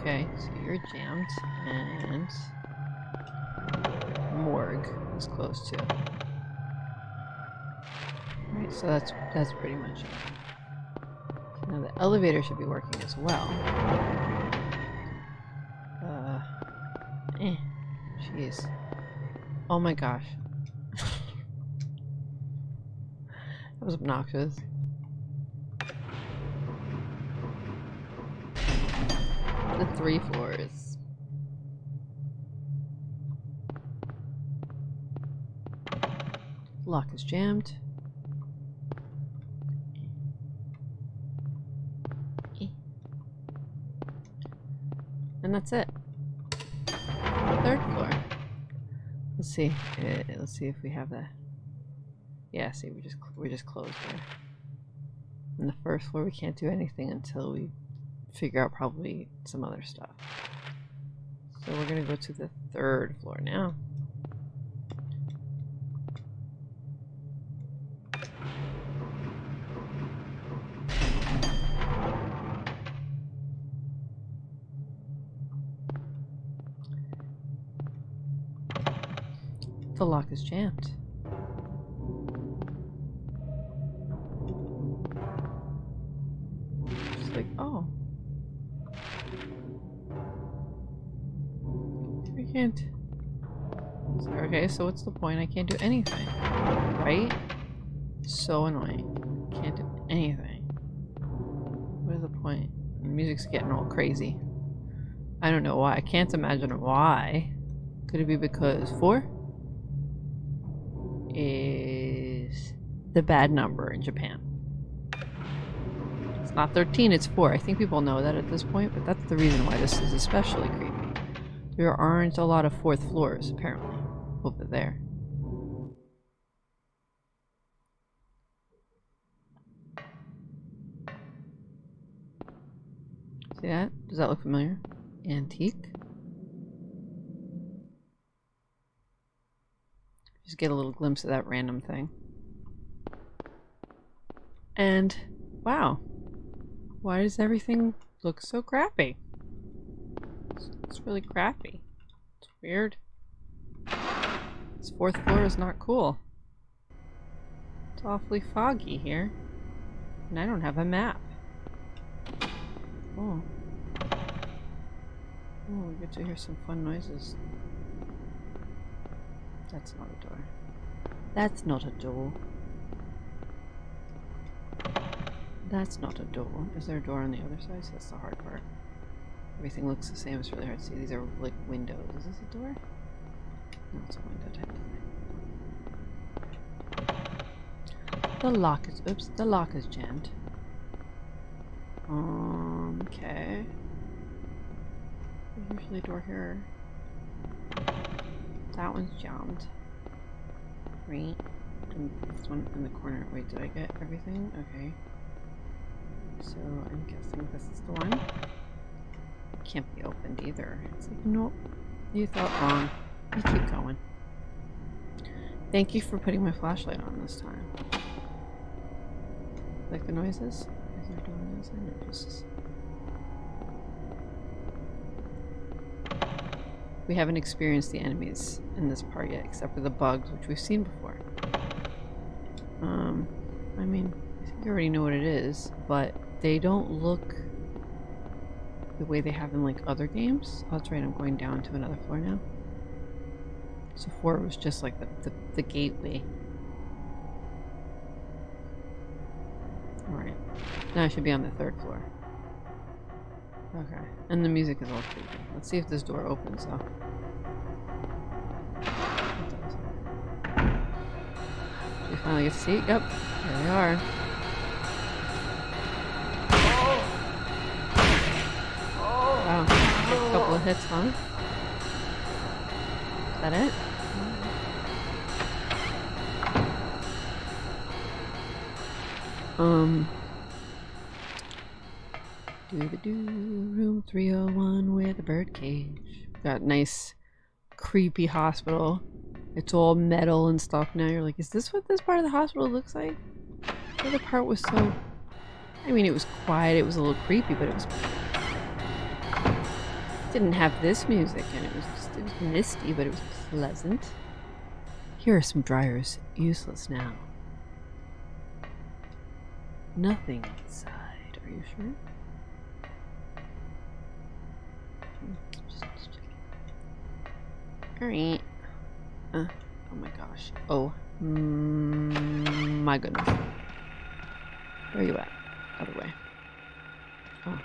Okay, so you're jammed, and morgue is close too. Right, so that's that's pretty much it. Elevator should be working as well. Uh, eh, jeez. Oh my gosh. that was obnoxious. The three floors. Lock is jammed. And that's it. Third floor. Let's see. Uh, let's see if we have the. Yeah, see, we just we just closed there. And the first floor, we can't do anything until we figure out probably some other stuff. So we're gonna go to the third floor now. The lock is jammed. Just like, oh. I can't. Okay, so what's the point? I can't do anything. Right? So annoying. Can't do anything. What is the point? The music's getting all crazy. I don't know why. I can't imagine why. Could it be because four? Is the bad number in Japan. It's not 13, it's 4. I think people know that at this point, but that's the reason why this is especially creepy. There aren't a lot of fourth floors, apparently, over there. See that? Does that look familiar? Antique? Just get a little glimpse of that random thing. And, wow. Why does everything look so crappy? It's, it's really crappy. It's weird. This fourth floor is not cool. It's awfully foggy here. And I don't have a map. Oh. Oh, we get to hear some fun noises. That's not a door. That's not a door. That's not a door. Is there a door on the other side? So that's the hard part. Everything looks the same. It's really hard to see. These are like windows. Is this a door? No, it's a window type thing. The lock is... Oops. The lock is jammed. Um, okay. There's usually a door here. That one's jammed. Right. And this one in the corner. Wait, did I get everything? Okay. So I'm guessing this is the one. Can't be opened either. It's like, nope. You thought wrong. You keep going. Thank you for putting my flashlight on this time. Like the noises? Is there door noise? I know, We haven't experienced the enemies in this part yet, except for the bugs, which we've seen before. Um, I mean, I think you already know what it is, but they don't look the way they have in like other games. Oh, that's right, I'm going down to another floor now. So four was just like the, the, the gateway. Alright. Now I should be on the third floor. Okay. And the music is all creepy. Let's see if this door opens though. We finally get to see. Yep. There they are. Wow. A couple of hits, huh? Is that it? Um. Doo-ba-doo, room 301 with a bird cage. Got nice, creepy hospital. It's all metal and stuff now. You're like, is this what this part of the hospital looks like? The part was so... I mean, it was quiet, it was a little creepy, but it was... didn't have this music, and it was just, it was misty, but it was pleasant. Here are some dryers, useless now. Nothing inside, are you sure? Alright. Uh, oh my gosh. Oh. Mm, my goodness. Where are you at? Other way. Oh,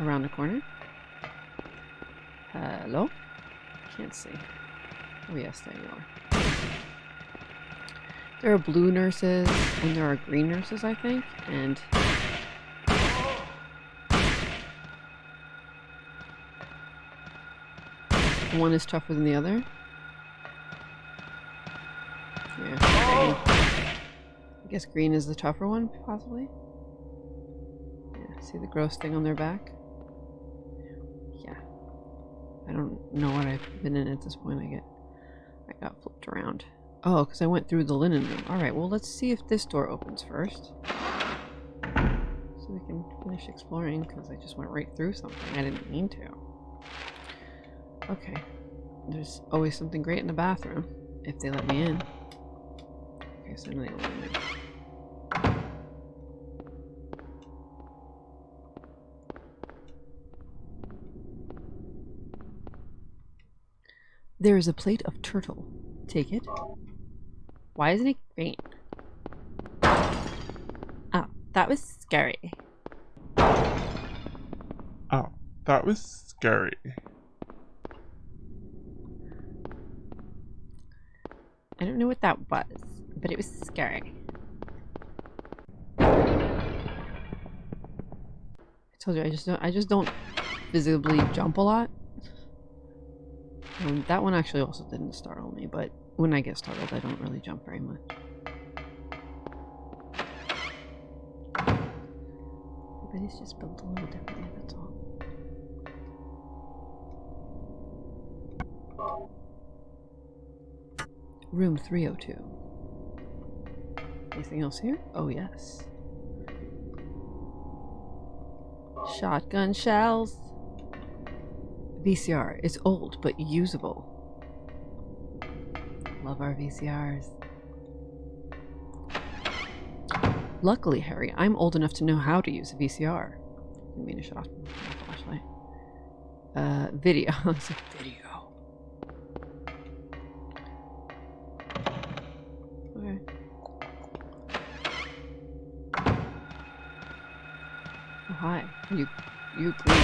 around the corner? Hello? Can't see. Oh yes, there you are. There are blue nurses, and there are green nurses, I think, and... One is tougher than the other. Yeah. I guess green is the tougher one, possibly. Yeah, see the gross thing on their back? Yeah. I don't know what I've been in at this point. I get I got flipped around. Oh, because I went through the linen room. Alright, well let's see if this door opens first. So we can finish exploring, because I just went right through something. I didn't mean to. Okay. There's always something great in the bathroom, if they let me in. Okay, so now they let. There is a plate of turtle. Take it. Why isn't he faint? Oh, that was scary. Oh, that was scary. I don't know what that was, but it was scary. I told you I just don't I just don't visibly jump a lot. Um, that one actually also didn't startle me, but when I get startled I don't really jump very much. But it's just built a little differently, that's all. Room 302. Anything else here? Oh, yes. Shotgun shells. VCR. It's old, but usable. Love our VCRs. Luckily, Harry, I'm old enough to know how to use a VCR. I mean a shot a flashlight. Uh, video. video. Okay. Oh, hi. You, you green.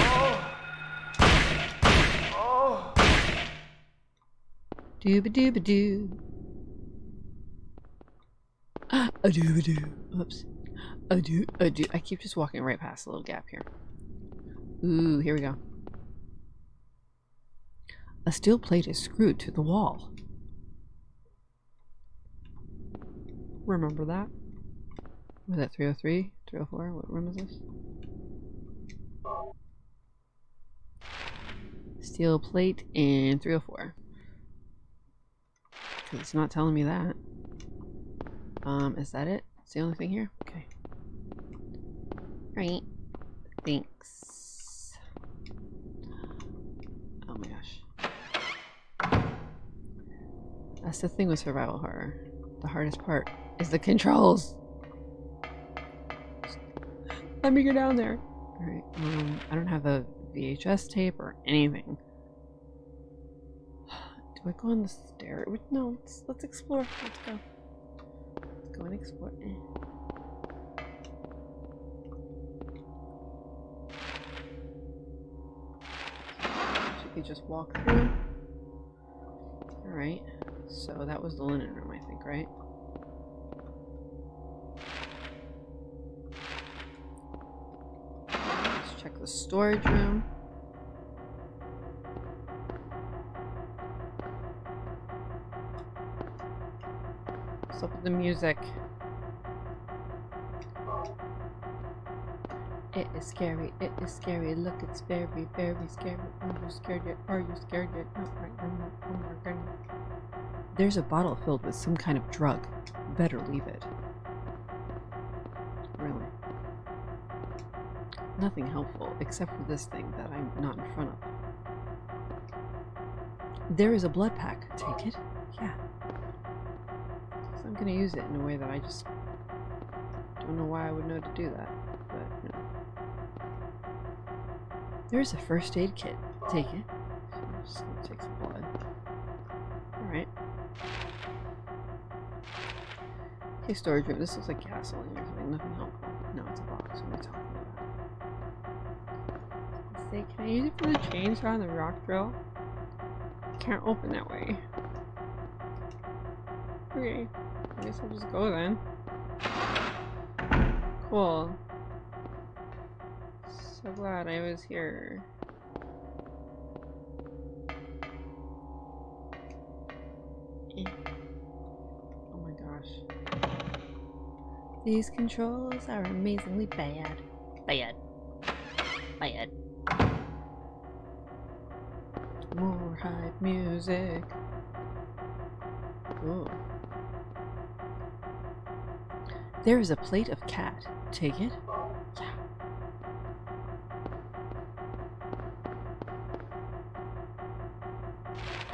Dooba dooba doo. A dooba doo. Oops. A doo, a doo. I keep just walking right past the little gap here. Ooh, here we go. A steel plate is screwed to the wall. Remember that? Was that 303? 304? What room is this? Steel plate and 304. Because it's not telling me that. Um, is that it? It's the only thing here? Okay. Right. Thanks. Oh my gosh. That's the thing with survival horror. The hardest part is the controls. Let me go down there. Alright, um, I don't have a VHS tape or anything. Do I go on the stair? No, let's, let's explore. Let's go. Let's go and explore. Should we just walk through? Alright, so that was the linen room, I think, right? Let's check the storage room. What's up with the music? It is scary, it is scary. Look, it's very, very scary. Are you scared yet? Are you scared yet? No, right, I'm not. Goodness. There's a bottle filled with some kind of drug. Better leave it. Nothing helpful except for this thing that I'm not in front of. There is a blood pack. Take it? Yeah. So I'm gonna use it in a way that I just don't know why I would know to do that. But know. There's a first aid kit. Take it. I'm just gonna take some blood. Alright. Okay, storage room. This looks like gasoline or something. Nothing helpful. No, it's a box. What am I talking I use it for the chainsaw and the rock drill? Can't open that way. Okay. I guess I'll just go then. Cool. So glad I was here. Oh my gosh. These controls are amazingly. Bad. Bad. Music. Ooh. There is a plate of cat. Take it? Yeah.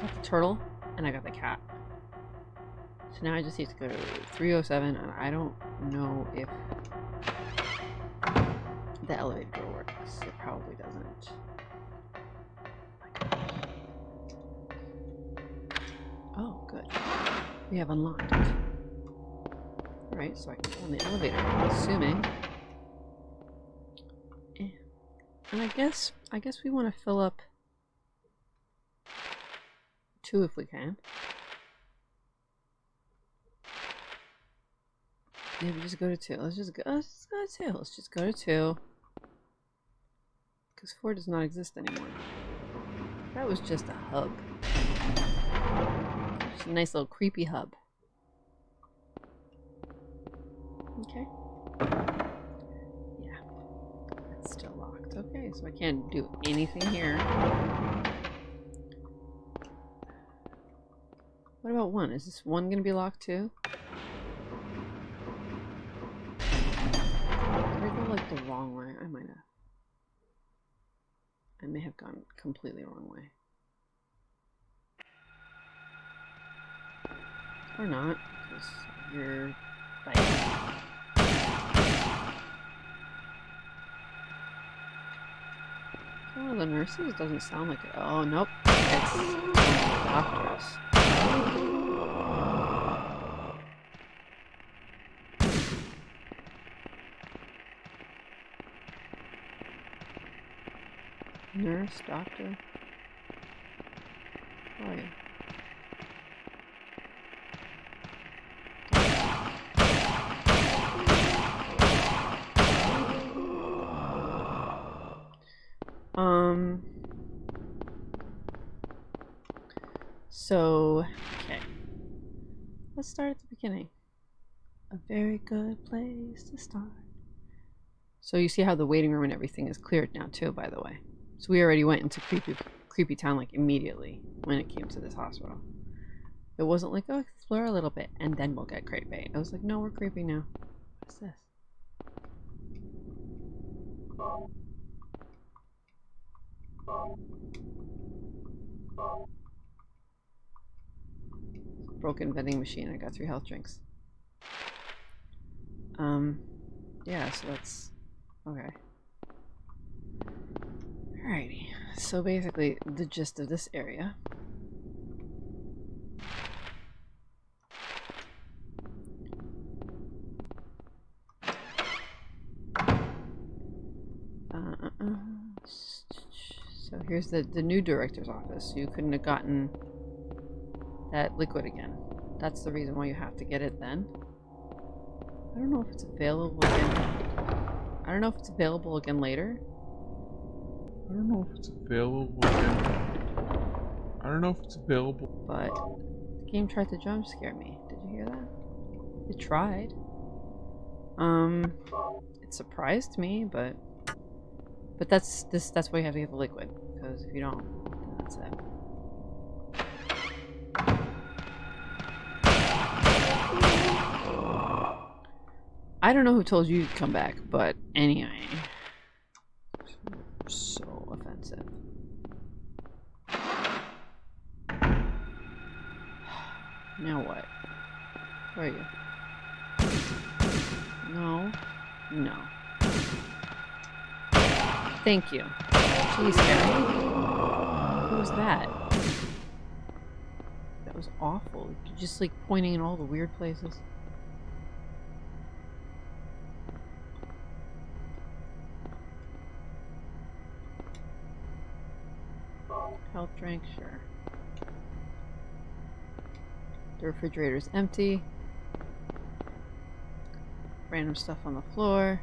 Got the turtle, and I got the cat. So now I just need to go to 307, and I don't know if the elevator have unlocked it. Alright, so I can go on the elevator, I'm assuming. And I guess, I guess we want to fill up two if we can. Yeah, we just go to two. Let's just go, let's just go to two. Let's just go to two. Because four does not exist anymore. That was just a hub. A nice little creepy hub. Okay. Yeah. It's still locked. Okay, so I can't do anything here. What about one? Is this one gonna be locked too? Did I go like the wrong way? I might have. I may have gone completely wrong way. Or not, because you're like One of the nurses doesn't sound like it. Oh nope, it's doctors. Nurse, doctor. Oh yeah. Um. So, okay. Let's start at the beginning. A very good place to start. So you see how the waiting room and everything is cleared now too, by the way. So we already went into creepy, creepy town like immediately when it came to this hospital. It wasn't like, oh, explore a little bit and then we'll get creepy. I was like, no, we're creepy now. What's this? Broken vending machine. I got three health drinks. Um, yeah, so that's okay. Alrighty. So basically, the gist of this area. Here's the, the new director's office. You couldn't have gotten that liquid again. That's the reason why you have to get it then. I don't know if it's available again. I don't know if it's available again later. I don't know if it's available again. I don't know if it's available. but the game tried to jump scare me. Did you hear that? It tried. Um, it surprised me, but but that's this that's why you have to get the liquid because if you don't, that's it. I don't know who told you to come back, but anyway, so offensive. Now what? Where are you? No. No. Thank you. Jeez, Harry. What was that? That was awful. Just like pointing in all the weird places. Health drink, sure. The refrigerator's empty. Random stuff on the floor.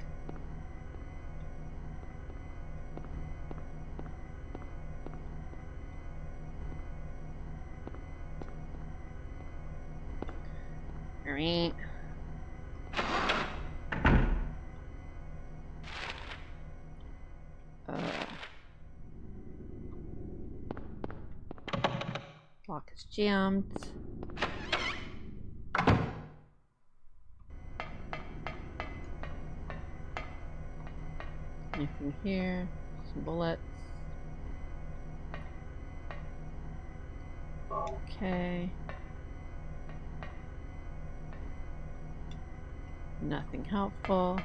Jammed. Anything here? Some bullets. Okay. Nothing helpful.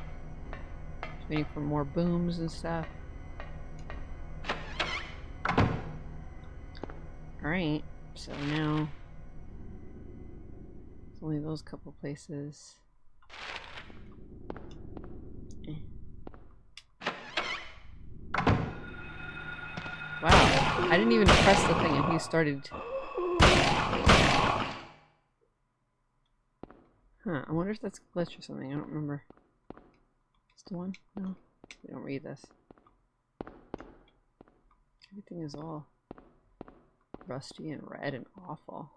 Just waiting for more booms and stuff. Alright, so now it's only those couple places. Wow, I didn't even press the thing and he started. Huh, I wonder if that's a glitch or something. I don't remember. Is the one? No, we don't read this. Everything is all rusty and red and awful.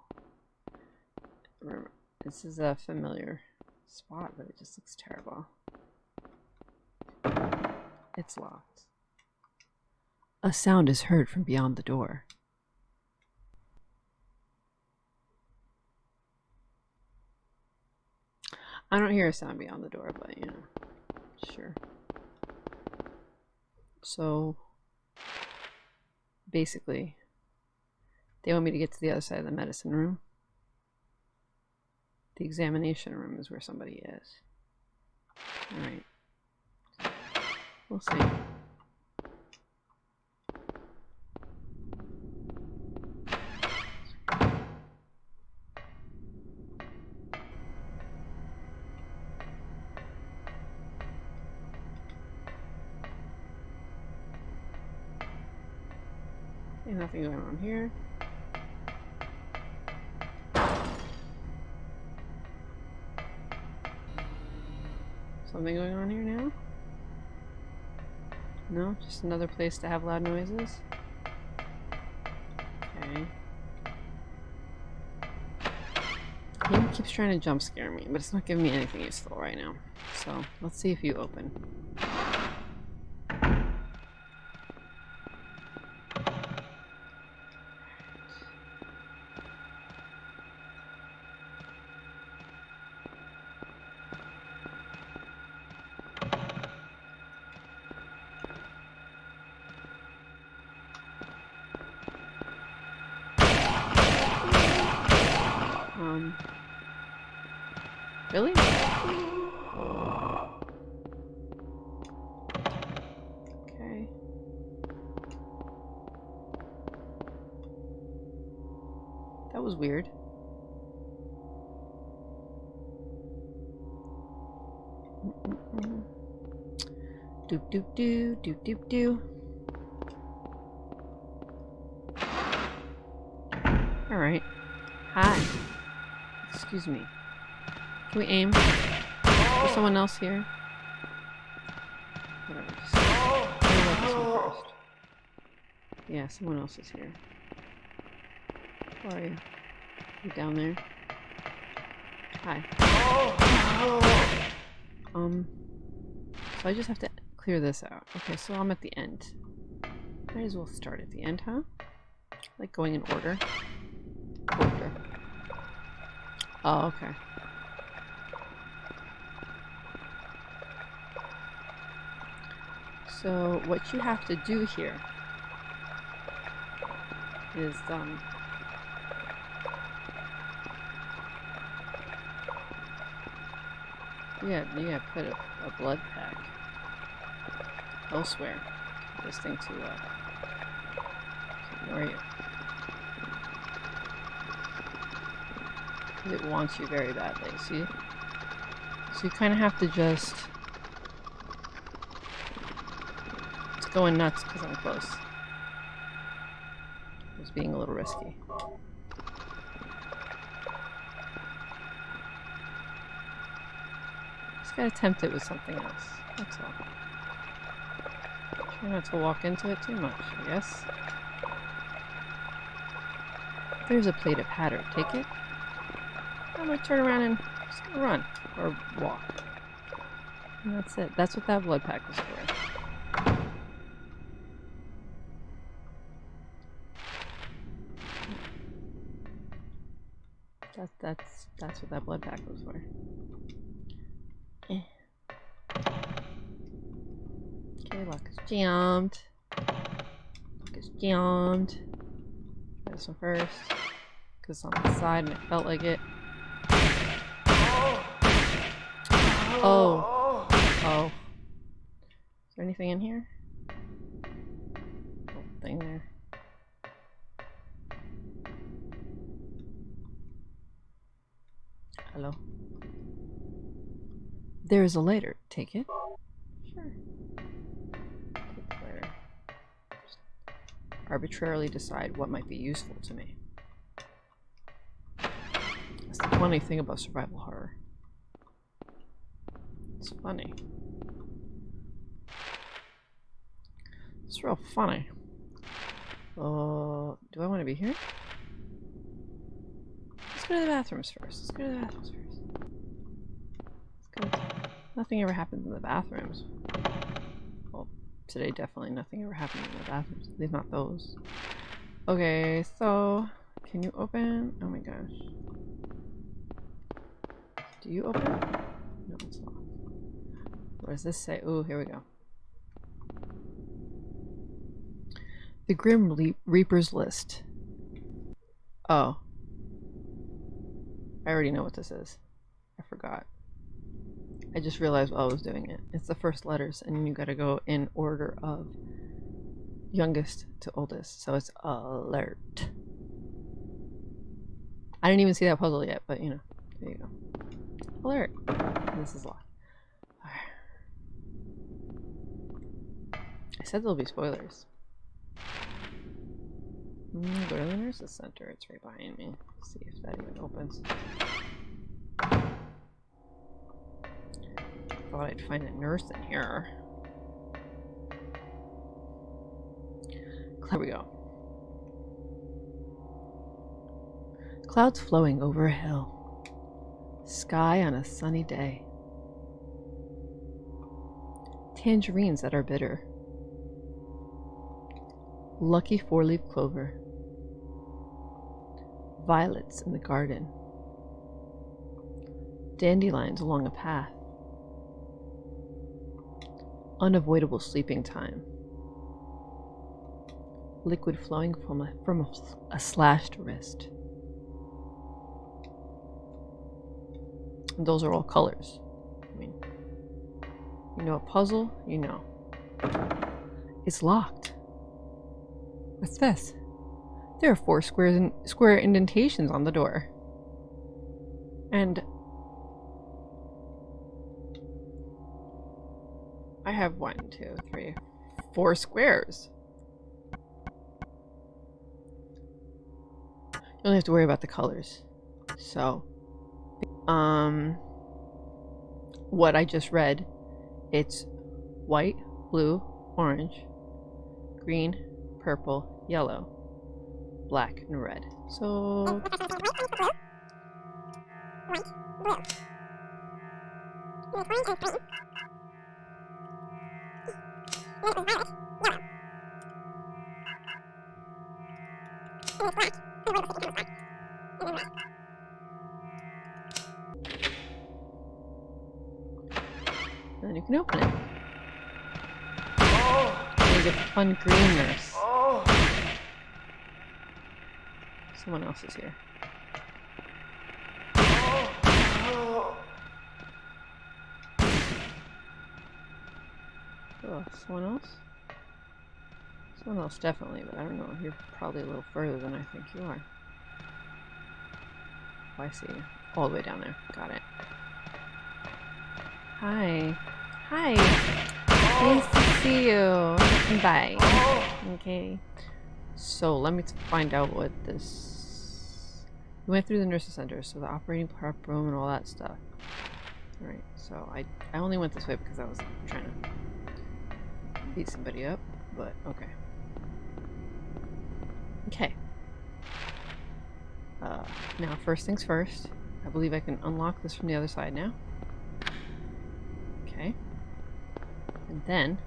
Remember, this is a familiar spot, but it just looks terrible. It's locked. A sound is heard from beyond the door. I don't hear a sound beyond the door, but you know, sure. So, basically, they want me to get to the other side of the medicine room. The examination room is where somebody is. Alright. We'll see. Nothing going on here. No? Just another place to have loud noises? Okay. Game keeps trying to jump scare me, but it's not giving me anything useful right now. So, let's see if you open. Doop doop doo, doop doop doo. Alright. Hi. Excuse me. Can we aim? Is someone else here? Whatever. Just let this one first. Yeah, someone else is here. Where are you? You down there? Hi. Um. So I just have to clear this out. Okay, so I'm at the end. Might as well start at the end, huh? Like going in order. Order. Oh, okay. So what you have to do here is um yeah yeah put a, a blood pack elsewhere this thing to uh to ignore you because it wants you very badly see so you kind of have to just it's going nuts because I'm close it's being a little risky Just gotta tempt it with something else. That's all. Try not to walk into it too much, I guess. There's a plate of hatter. Take it. I'm gonna turn around and just run. Or walk. And that's it. That's what that blood pack was for. That, that's that's what that blood pack was for. Eh. Okay, lock is jammed. Is jammed. This one first. Because on the side and it felt like it. Oh. Oh. Is there anything in here? Thing there. Hello. There is a lighter. Take it. Sure. Arbitrarily decide what might be useful to me. That's the funny thing about survival horror. It's funny. It's real funny. Uh, do I want to be here? Let's go to the bathrooms first. Let's go to the bathrooms first. Let's go. Nothing ever happens in the bathrooms. Today definitely nothing ever happened in the bathrooms. At least not those. Okay, so can you open? Oh my gosh. Do you open? No, it's locked. What does this say? Oh, here we go. The Grim Reaper's List. Oh. I already know what this is. I forgot. I just realized while I was doing it. It's the first letters, and you gotta go in order of youngest to oldest. So it's alert. I didn't even see that puzzle yet, but you know, there you go. Alert. This is locked. I said there'll be spoilers. Mm, go to the nurse's center. It's right behind me. Let's see if that even opens. Thought I'd find a nurse in here. There we go. Clouds flowing over a hill. Sky on a sunny day. Tangerines that are bitter. Lucky four leaf clover. Violets in the garden. Dandelions along a path. Unavoidable sleeping time. Liquid flowing from a, from a, slashed wrist. And those are all colors. I mean, you know a puzzle, you know. It's locked. What's this? There are four squares in, square indentations on the door. And have one, two, three, four squares. You only have to worry about the colors. So, um, what I just read, it's white, blue, orange, green, purple, yellow, black, and red. So, then you can open it. And you get fun green nurse. Oh. Someone else is here. Oh, someone else? Someone else, definitely, but I don't know. You're probably a little further than I think you are. Oh, I see. All the way down there. Got it. Hi. Hi. Nice to see you. Bye. Okay. So let me find out what this. We went through the nurses center, so the operating prep room and all that stuff. Alright, so I I only went this way because I was trying to beat somebody up, but okay. Okay. Uh, now, first things first. I believe I can unlock this from the other side now. Okay. And then...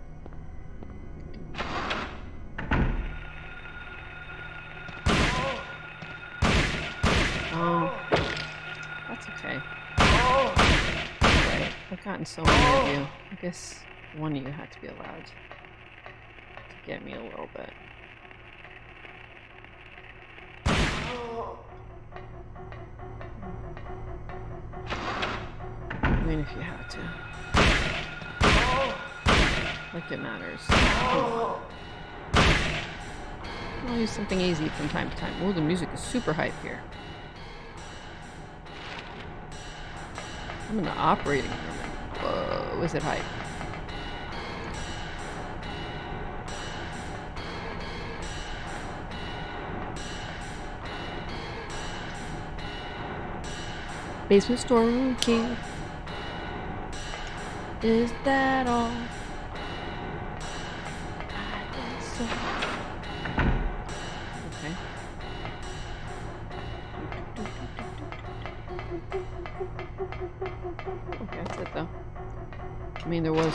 Oh. That's okay. Right. I've gotten so many of you. I guess one of you had to be allowed get me a little bit. I mean, if you had to. Like it matters. I'll use something easy from time to time. Oh, the music is super hype here. I'm in the operating room. Whoa, is it hype? Basement storeroom key. Is that all? So. Okay. Okay, that's it though. I mean, there was,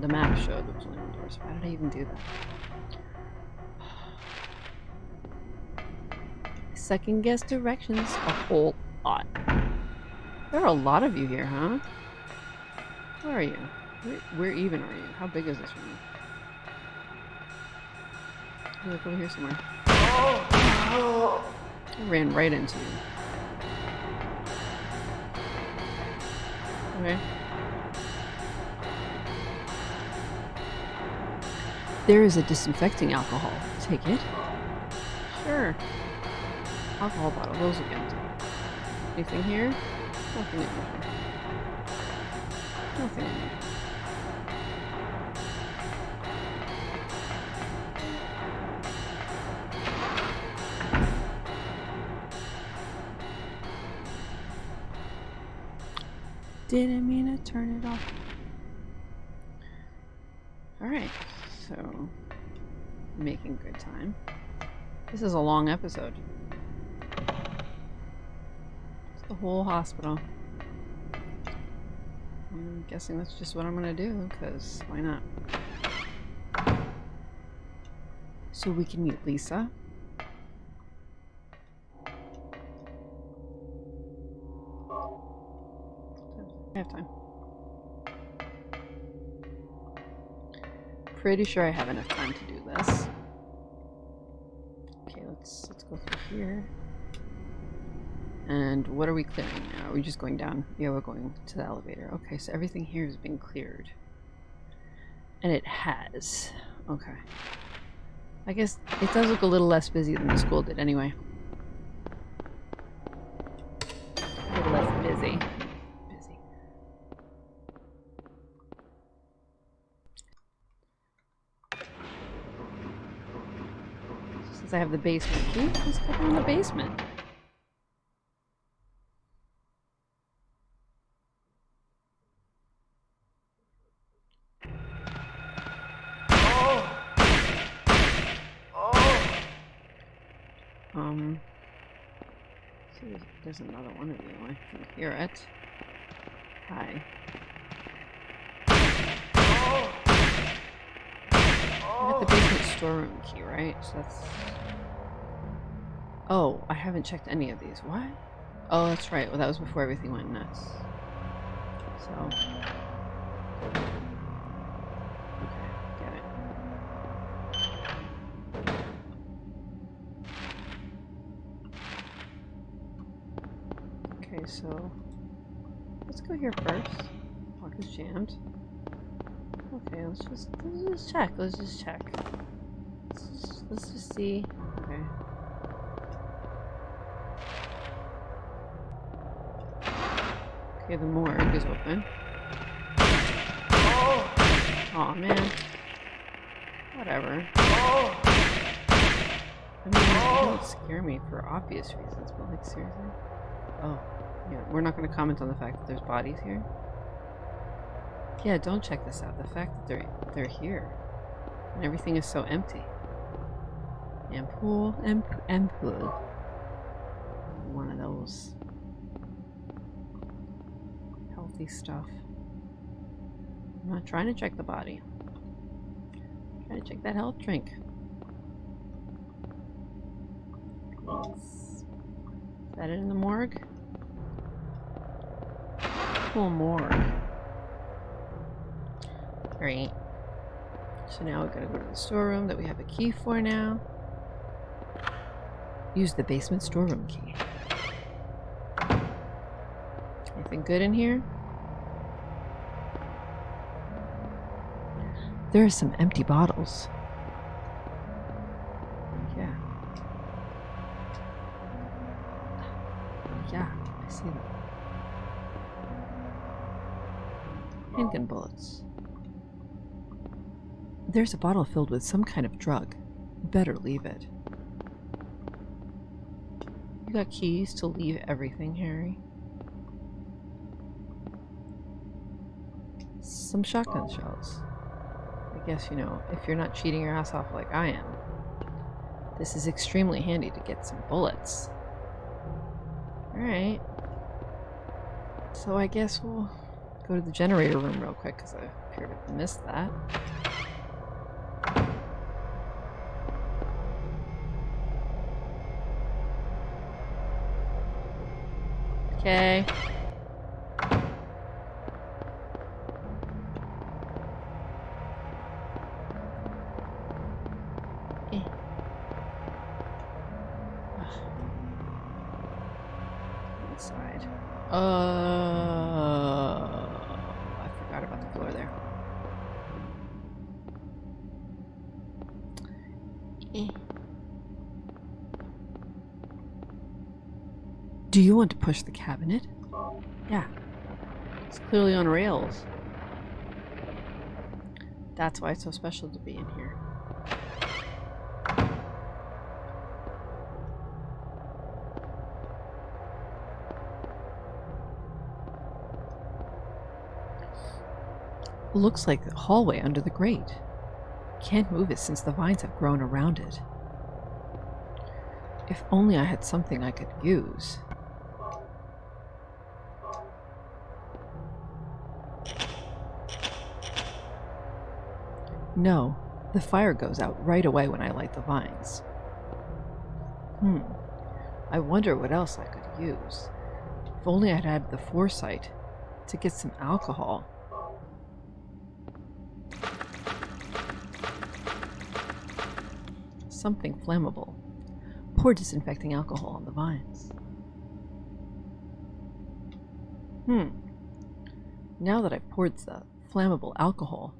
the map showed there was only one door, so why did I even do that? Second guess directions a whole lot. There are a lot of you here, huh? Where are you? Where, where even are you? How big is this room? Oh, look over here somewhere. I ran right into you. Okay. There is a disinfecting alcohol. Take it. Sure. Alcohol bottle. Those empty. Anything here? Nothing unusual. Nothing unusual. Didn't mean to turn it off. Alright, so making good time. This is a long episode. The whole hospital. I'm guessing that's just what I'm gonna do, because why not? So we can meet Lisa. I have time. Pretty sure I have enough time to do this. Okay, let's let's go through here. And what are we clearing now? Are we just going down? Yeah, we're going to the elevator. Okay, so everything here has been cleared. And it has. Okay. I guess it does look a little less busy than the school did anyway. A little less busy. Busy. Since I have the basement key, let's go down the basement. Um, see, there's, another one of you. I can hear it. Hi. I got the basement storeroom key, right? So that's. Oh, I haven't checked any of these. What? Oh, that's right. Well, that was before everything went nuts. So. Let's check. Let's just check. Let's just, let's just see. Okay. Okay, the morgue is open. Oh man. Whatever. I mean, it don't scare me for obvious reasons, but like seriously. Oh, yeah. We're not going to comment on the fact that there's bodies here. Yeah, don't check this out. The fact that they're they're here and everything is so empty. and Ampoule, amp, ampoule. One of those healthy stuff. I'm not trying to check the body. I'm trying to check that health drink. Is that it in the morgue? Cool morgue. Alright. So now we're gonna go to the storeroom that we have a key for now. Use the basement storeroom key. Anything good in here? There are some empty bottles. There's a bottle filled with some kind of drug. Better leave it. You got keys to leave everything, Harry? Some shotgun shells. I guess, you know, if you're not cheating your ass off like I am, this is extremely handy to get some bullets. Alright. So I guess we'll go to the generator room real quick because I appear to have missed that. Okay. Eh. Ugh. Inside. Uh, I forgot about the floor there. Eh. Do you want to push the cabinet? Yeah. It's clearly on rails. That's why it's so special to be in here. Looks like the hallway under the grate. Can't move it since the vines have grown around it. If only I had something I could use. No, the fire goes out right away when I light the vines. Hmm. I wonder what else I could use. If only I'd had the foresight to get some alcohol. Something flammable. Pour disinfecting alcohol on the vines. Hmm. Now that I've poured the flammable alcohol,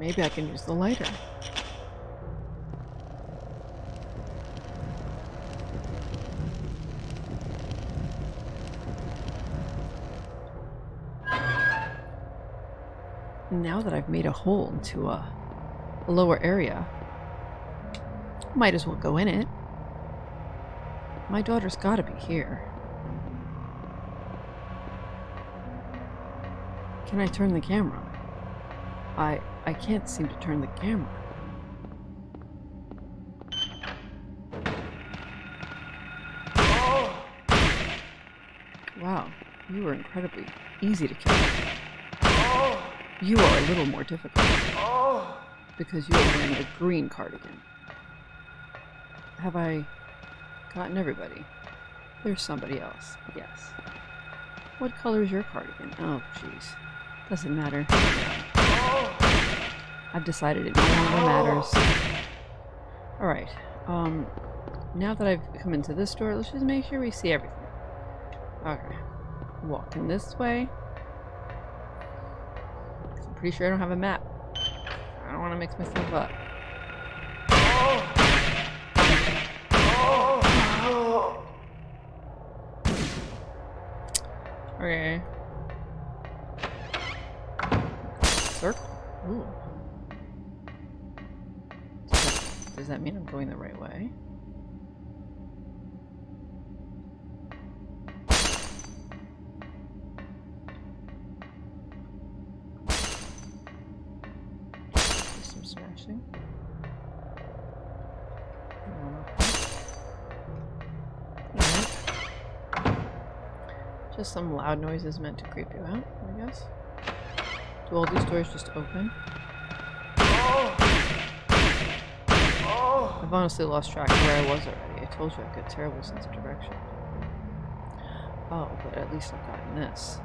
maybe I can use the lighter. Now that I've made a hole into a, lower area, might as well go in it. My daughter's gotta be here. Can I turn the camera? I I can't seem to turn the camera. Wow, you were incredibly easy to kill. You are a little more difficult. Because you are wearing a green cardigan. Have I gotten everybody? There's somebody else, yes. What color is your cardigan? Oh, jeez. Doesn't matter. I've decided it no longer matters. Alright, um, now that I've come into this door, let's just make sure we see everything. Okay. Walking this way. I'm pretty sure I don't have a map. I don't want to mix myself up. Okay. That, does that mean I'm going the right way? Some smashing. Just some loud noises meant to creep you out, I guess. Do all these doors just open? I've honestly lost track of where I was already. I told you I've got a terrible sense of direction. Oh, but at least I've gotten this.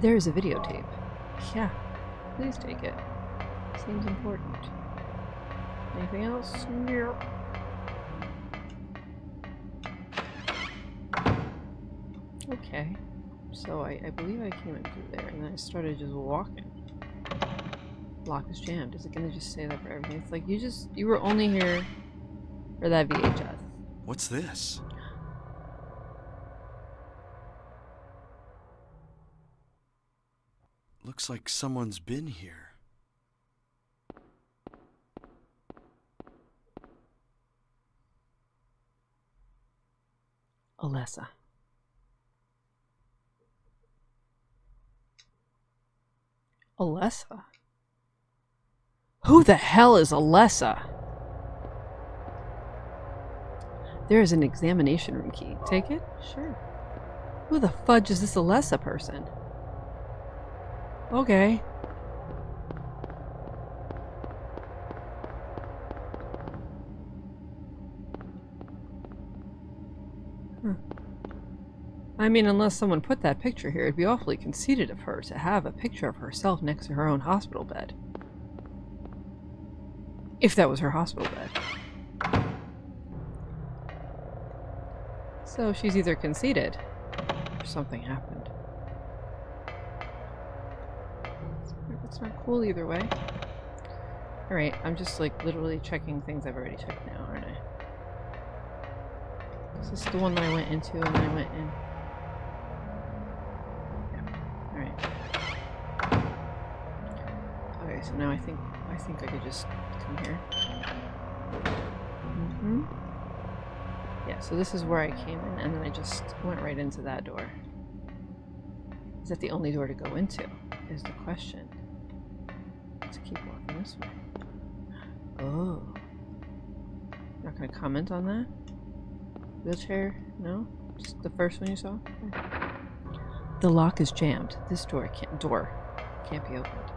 There is a videotape. Yeah, please take it. Seems important. Anything else? Yep. Okay. So I, I believe I came in through there and then I started just walking. Lock is jammed. Is it gonna just say that for everything? It's like you just you were only here for that VHS. What's this? Looks like someone's been here. Alessa. Alessa? Who the hell is Alessa? There is an examination room key. Take it? Sure. Who the fudge is this Alessa person? Okay. Huh. I mean, unless someone put that picture here, it'd be awfully conceited of her to have a picture of herself next to her own hospital bed. If that was her hospital bed. So she's either conceited, or something happened. It's not cool either way. Alright, I'm just like literally checking things I've already checked now, aren't I? This is the one that I went into and then I went in? Okay, so now I think I think I could just come here. Mm-hmm. Yeah, so this is where I came in and then I just went right into that door. Is that the only door to go into? Is the question. Let's keep walking this way. Oh. Not gonna comment on that? Wheelchair? No? Just the first one you saw? The lock is jammed. This door can't door can't be opened.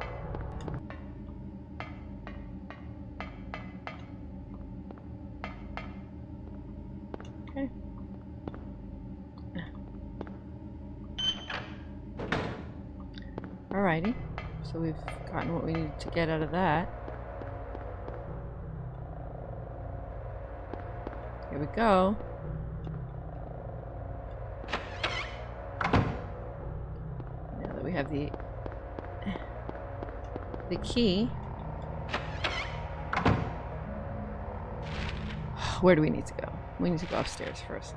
gotten what we need to get out of that. Here we go. Now that we have the the key. Where do we need to go? We need to go upstairs first.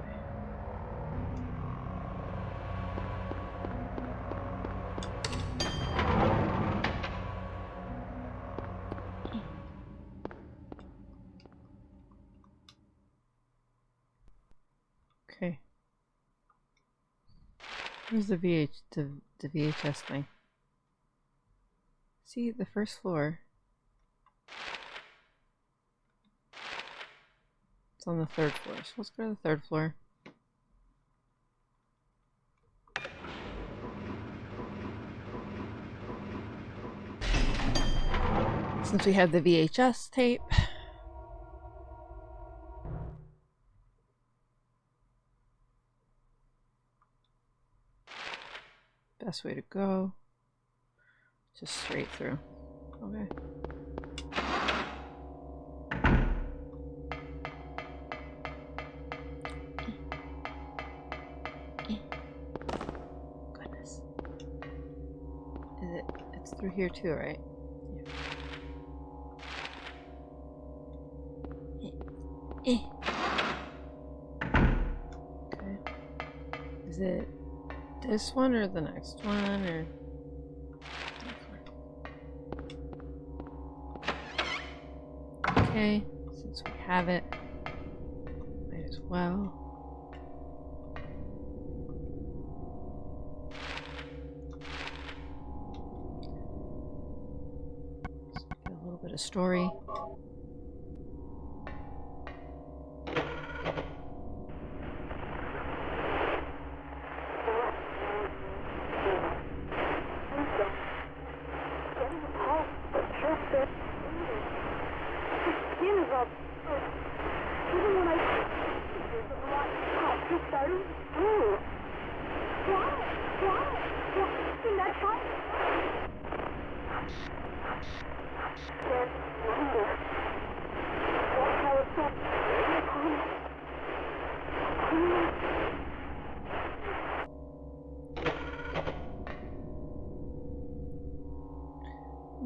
Where's the VH the, the VHS thing? See the first floor. It's on the third floor. So let's go to the third floor. Since we have the VHS tape. Best way to go. Just straight through. Okay. Goodness. Is it? It's through here too, right? This one or the next one or? Okay, since we have it, might as well. A little bit of story.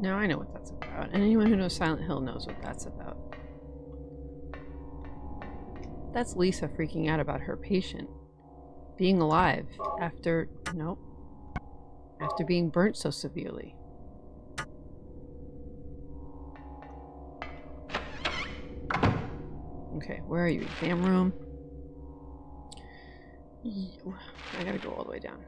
Now I know what that's about. And anyone who Silent Hill knows what that's about. That's Lisa freaking out about her patient being alive after. Nope. After being burnt so severely. Okay, where are you? Exam room? I gotta go all the way down.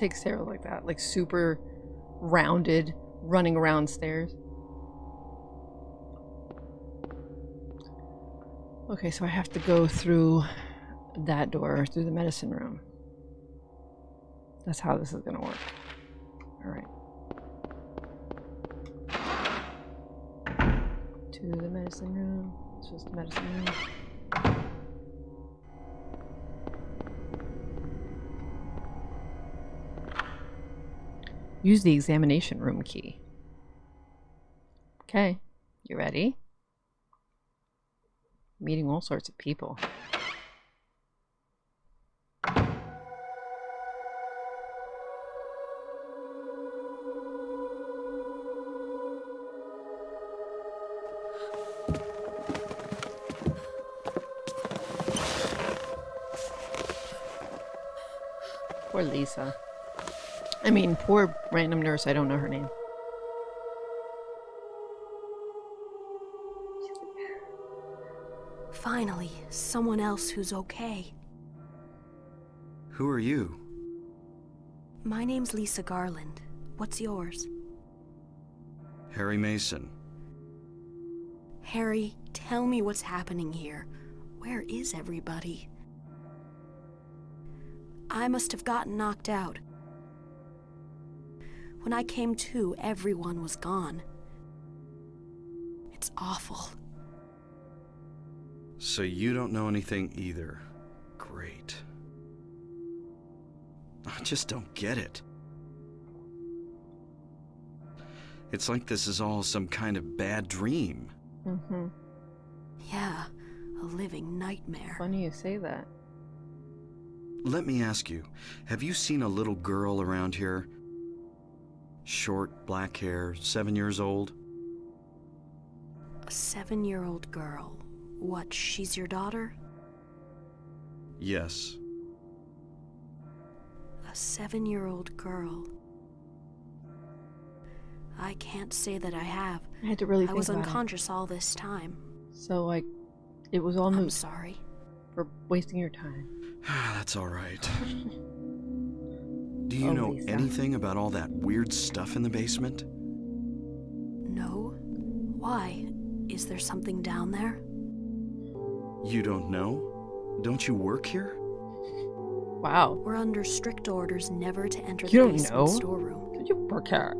Take Sarah like that, like super rounded, running around stairs. Okay, so I have to go through that door, through the medicine room. That's how this is gonna work. Alright. To the medicine room. This was the medicine room. Use the examination room key. Okay, you ready? Meeting all sorts of people. Poor Lisa. I mean, poor random nurse, I don't know her name. Finally, someone else who's okay. Who are you? My name's Lisa Garland. What's yours? Harry Mason. Harry, tell me what's happening here. Where is everybody? I must have gotten knocked out. When I came to, everyone was gone. It's awful. So you don't know anything either. Great. I just don't get it. It's like this is all some kind of bad dream. Mm-hmm. Yeah, a living nightmare. Funny you say that. Let me ask you, have you seen a little girl around here? Short, black hair, seven years old? A seven year old girl. What, she's your daughter? Yes. A seven year old girl. I can't say that I have. I had to really I was about unconscious all this time. So like, it was all I'm sorry. for wasting your time. That's all right. Do you Oh, know Lisa. anything about all that weird stuff in the basement? No? Why? Is there something down there? You don't know? Don't you work here? Wow. We're under strict orders never to enter You the don't basement know? storeroom. Did you work out?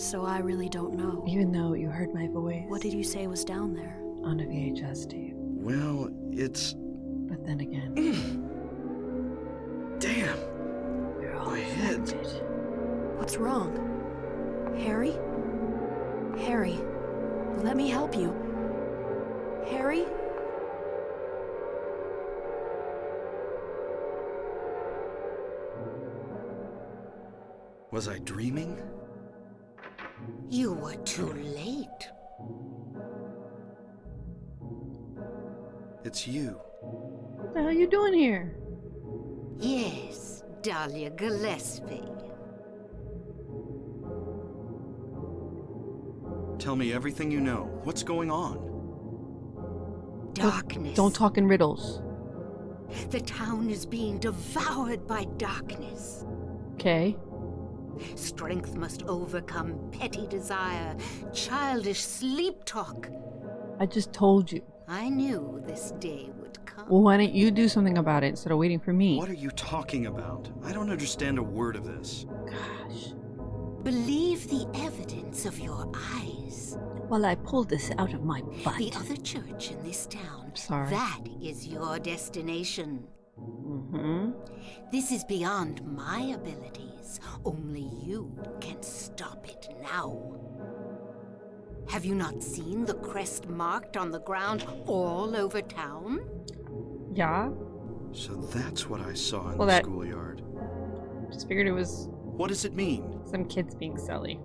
So I really don't know. Even though you heard my voice What did you say was down there? on a VHS tape. Well, it's. But then again, we're all My head. affected. What's wrong? Harry? Harry, let me help you. Harry? Was I dreaming? You were too late. It's you. What the hell are you doing here? Yes, Dahlia Gillespie. Tell me everything you know. What's going on? Darkness. Don't talk in riddles. The town is being devoured by darkness. Okay. Strength must overcome petty desire, childish sleep talk. I just told you. I knew this day would come. Well, why don't you do something about it instead of waiting for me? What are you talking about? I don't understand a word of this. Gosh. Believe the evidence of your eyes. Well, I pulled this out of my butt. The other church in this town. Sorry. That is your destination. Mm-hmm. This is beyond my abilities. Only you can stop it now. Have you not seen the crest marked on the ground all over town? Yeah. So that's what I saw in Well, the that- schoolyard. Just figured it was What does it mean? some kids being silly.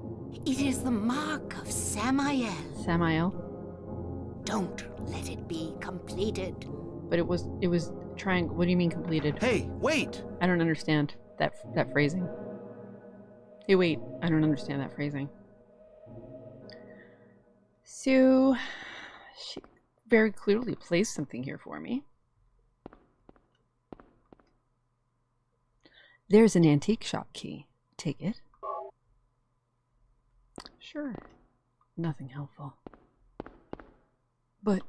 It is the mark of Samael. Samael. Don't let it be completed. But it was it was trying. What do you mean completed? Hey, wait! I don't understand that that phrasing. Hey, wait. I don't understand that phrasing. So, she very clearly placed something here for me. There's an antique shop key. Take it. Sure. Nothing helpful. But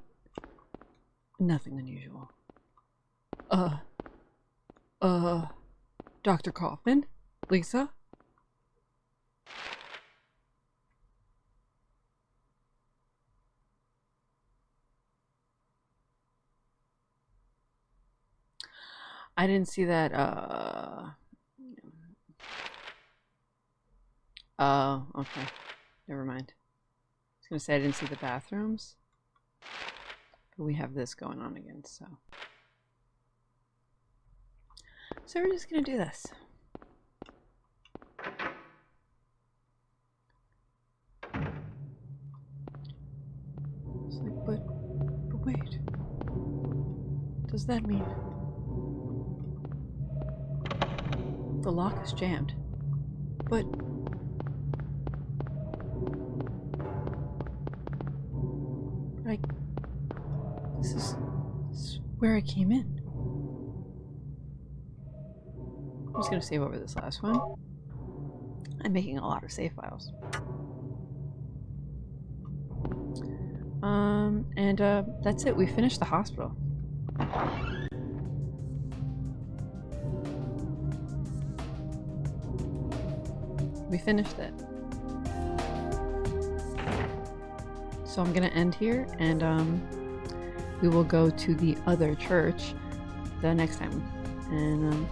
nothing unusual. Uh, uh, Dr. Kaufmann? Lisa? I didn't see that, uh... Oh, okay. Never mind. I was gonna say I didn't see the bathrooms. But we have this going on again, so... So we're just gonna do this. It's like, but, but wait. Does that mean the lock is jammed? But like, this is, this is where I came in. I'm just gonna save over this last one. I'm making a lot of save files. Um, and uh, that's it. We finished the hospital. We finished it. So I'm gonna end here, and um, we will go to the other church the next time. And um,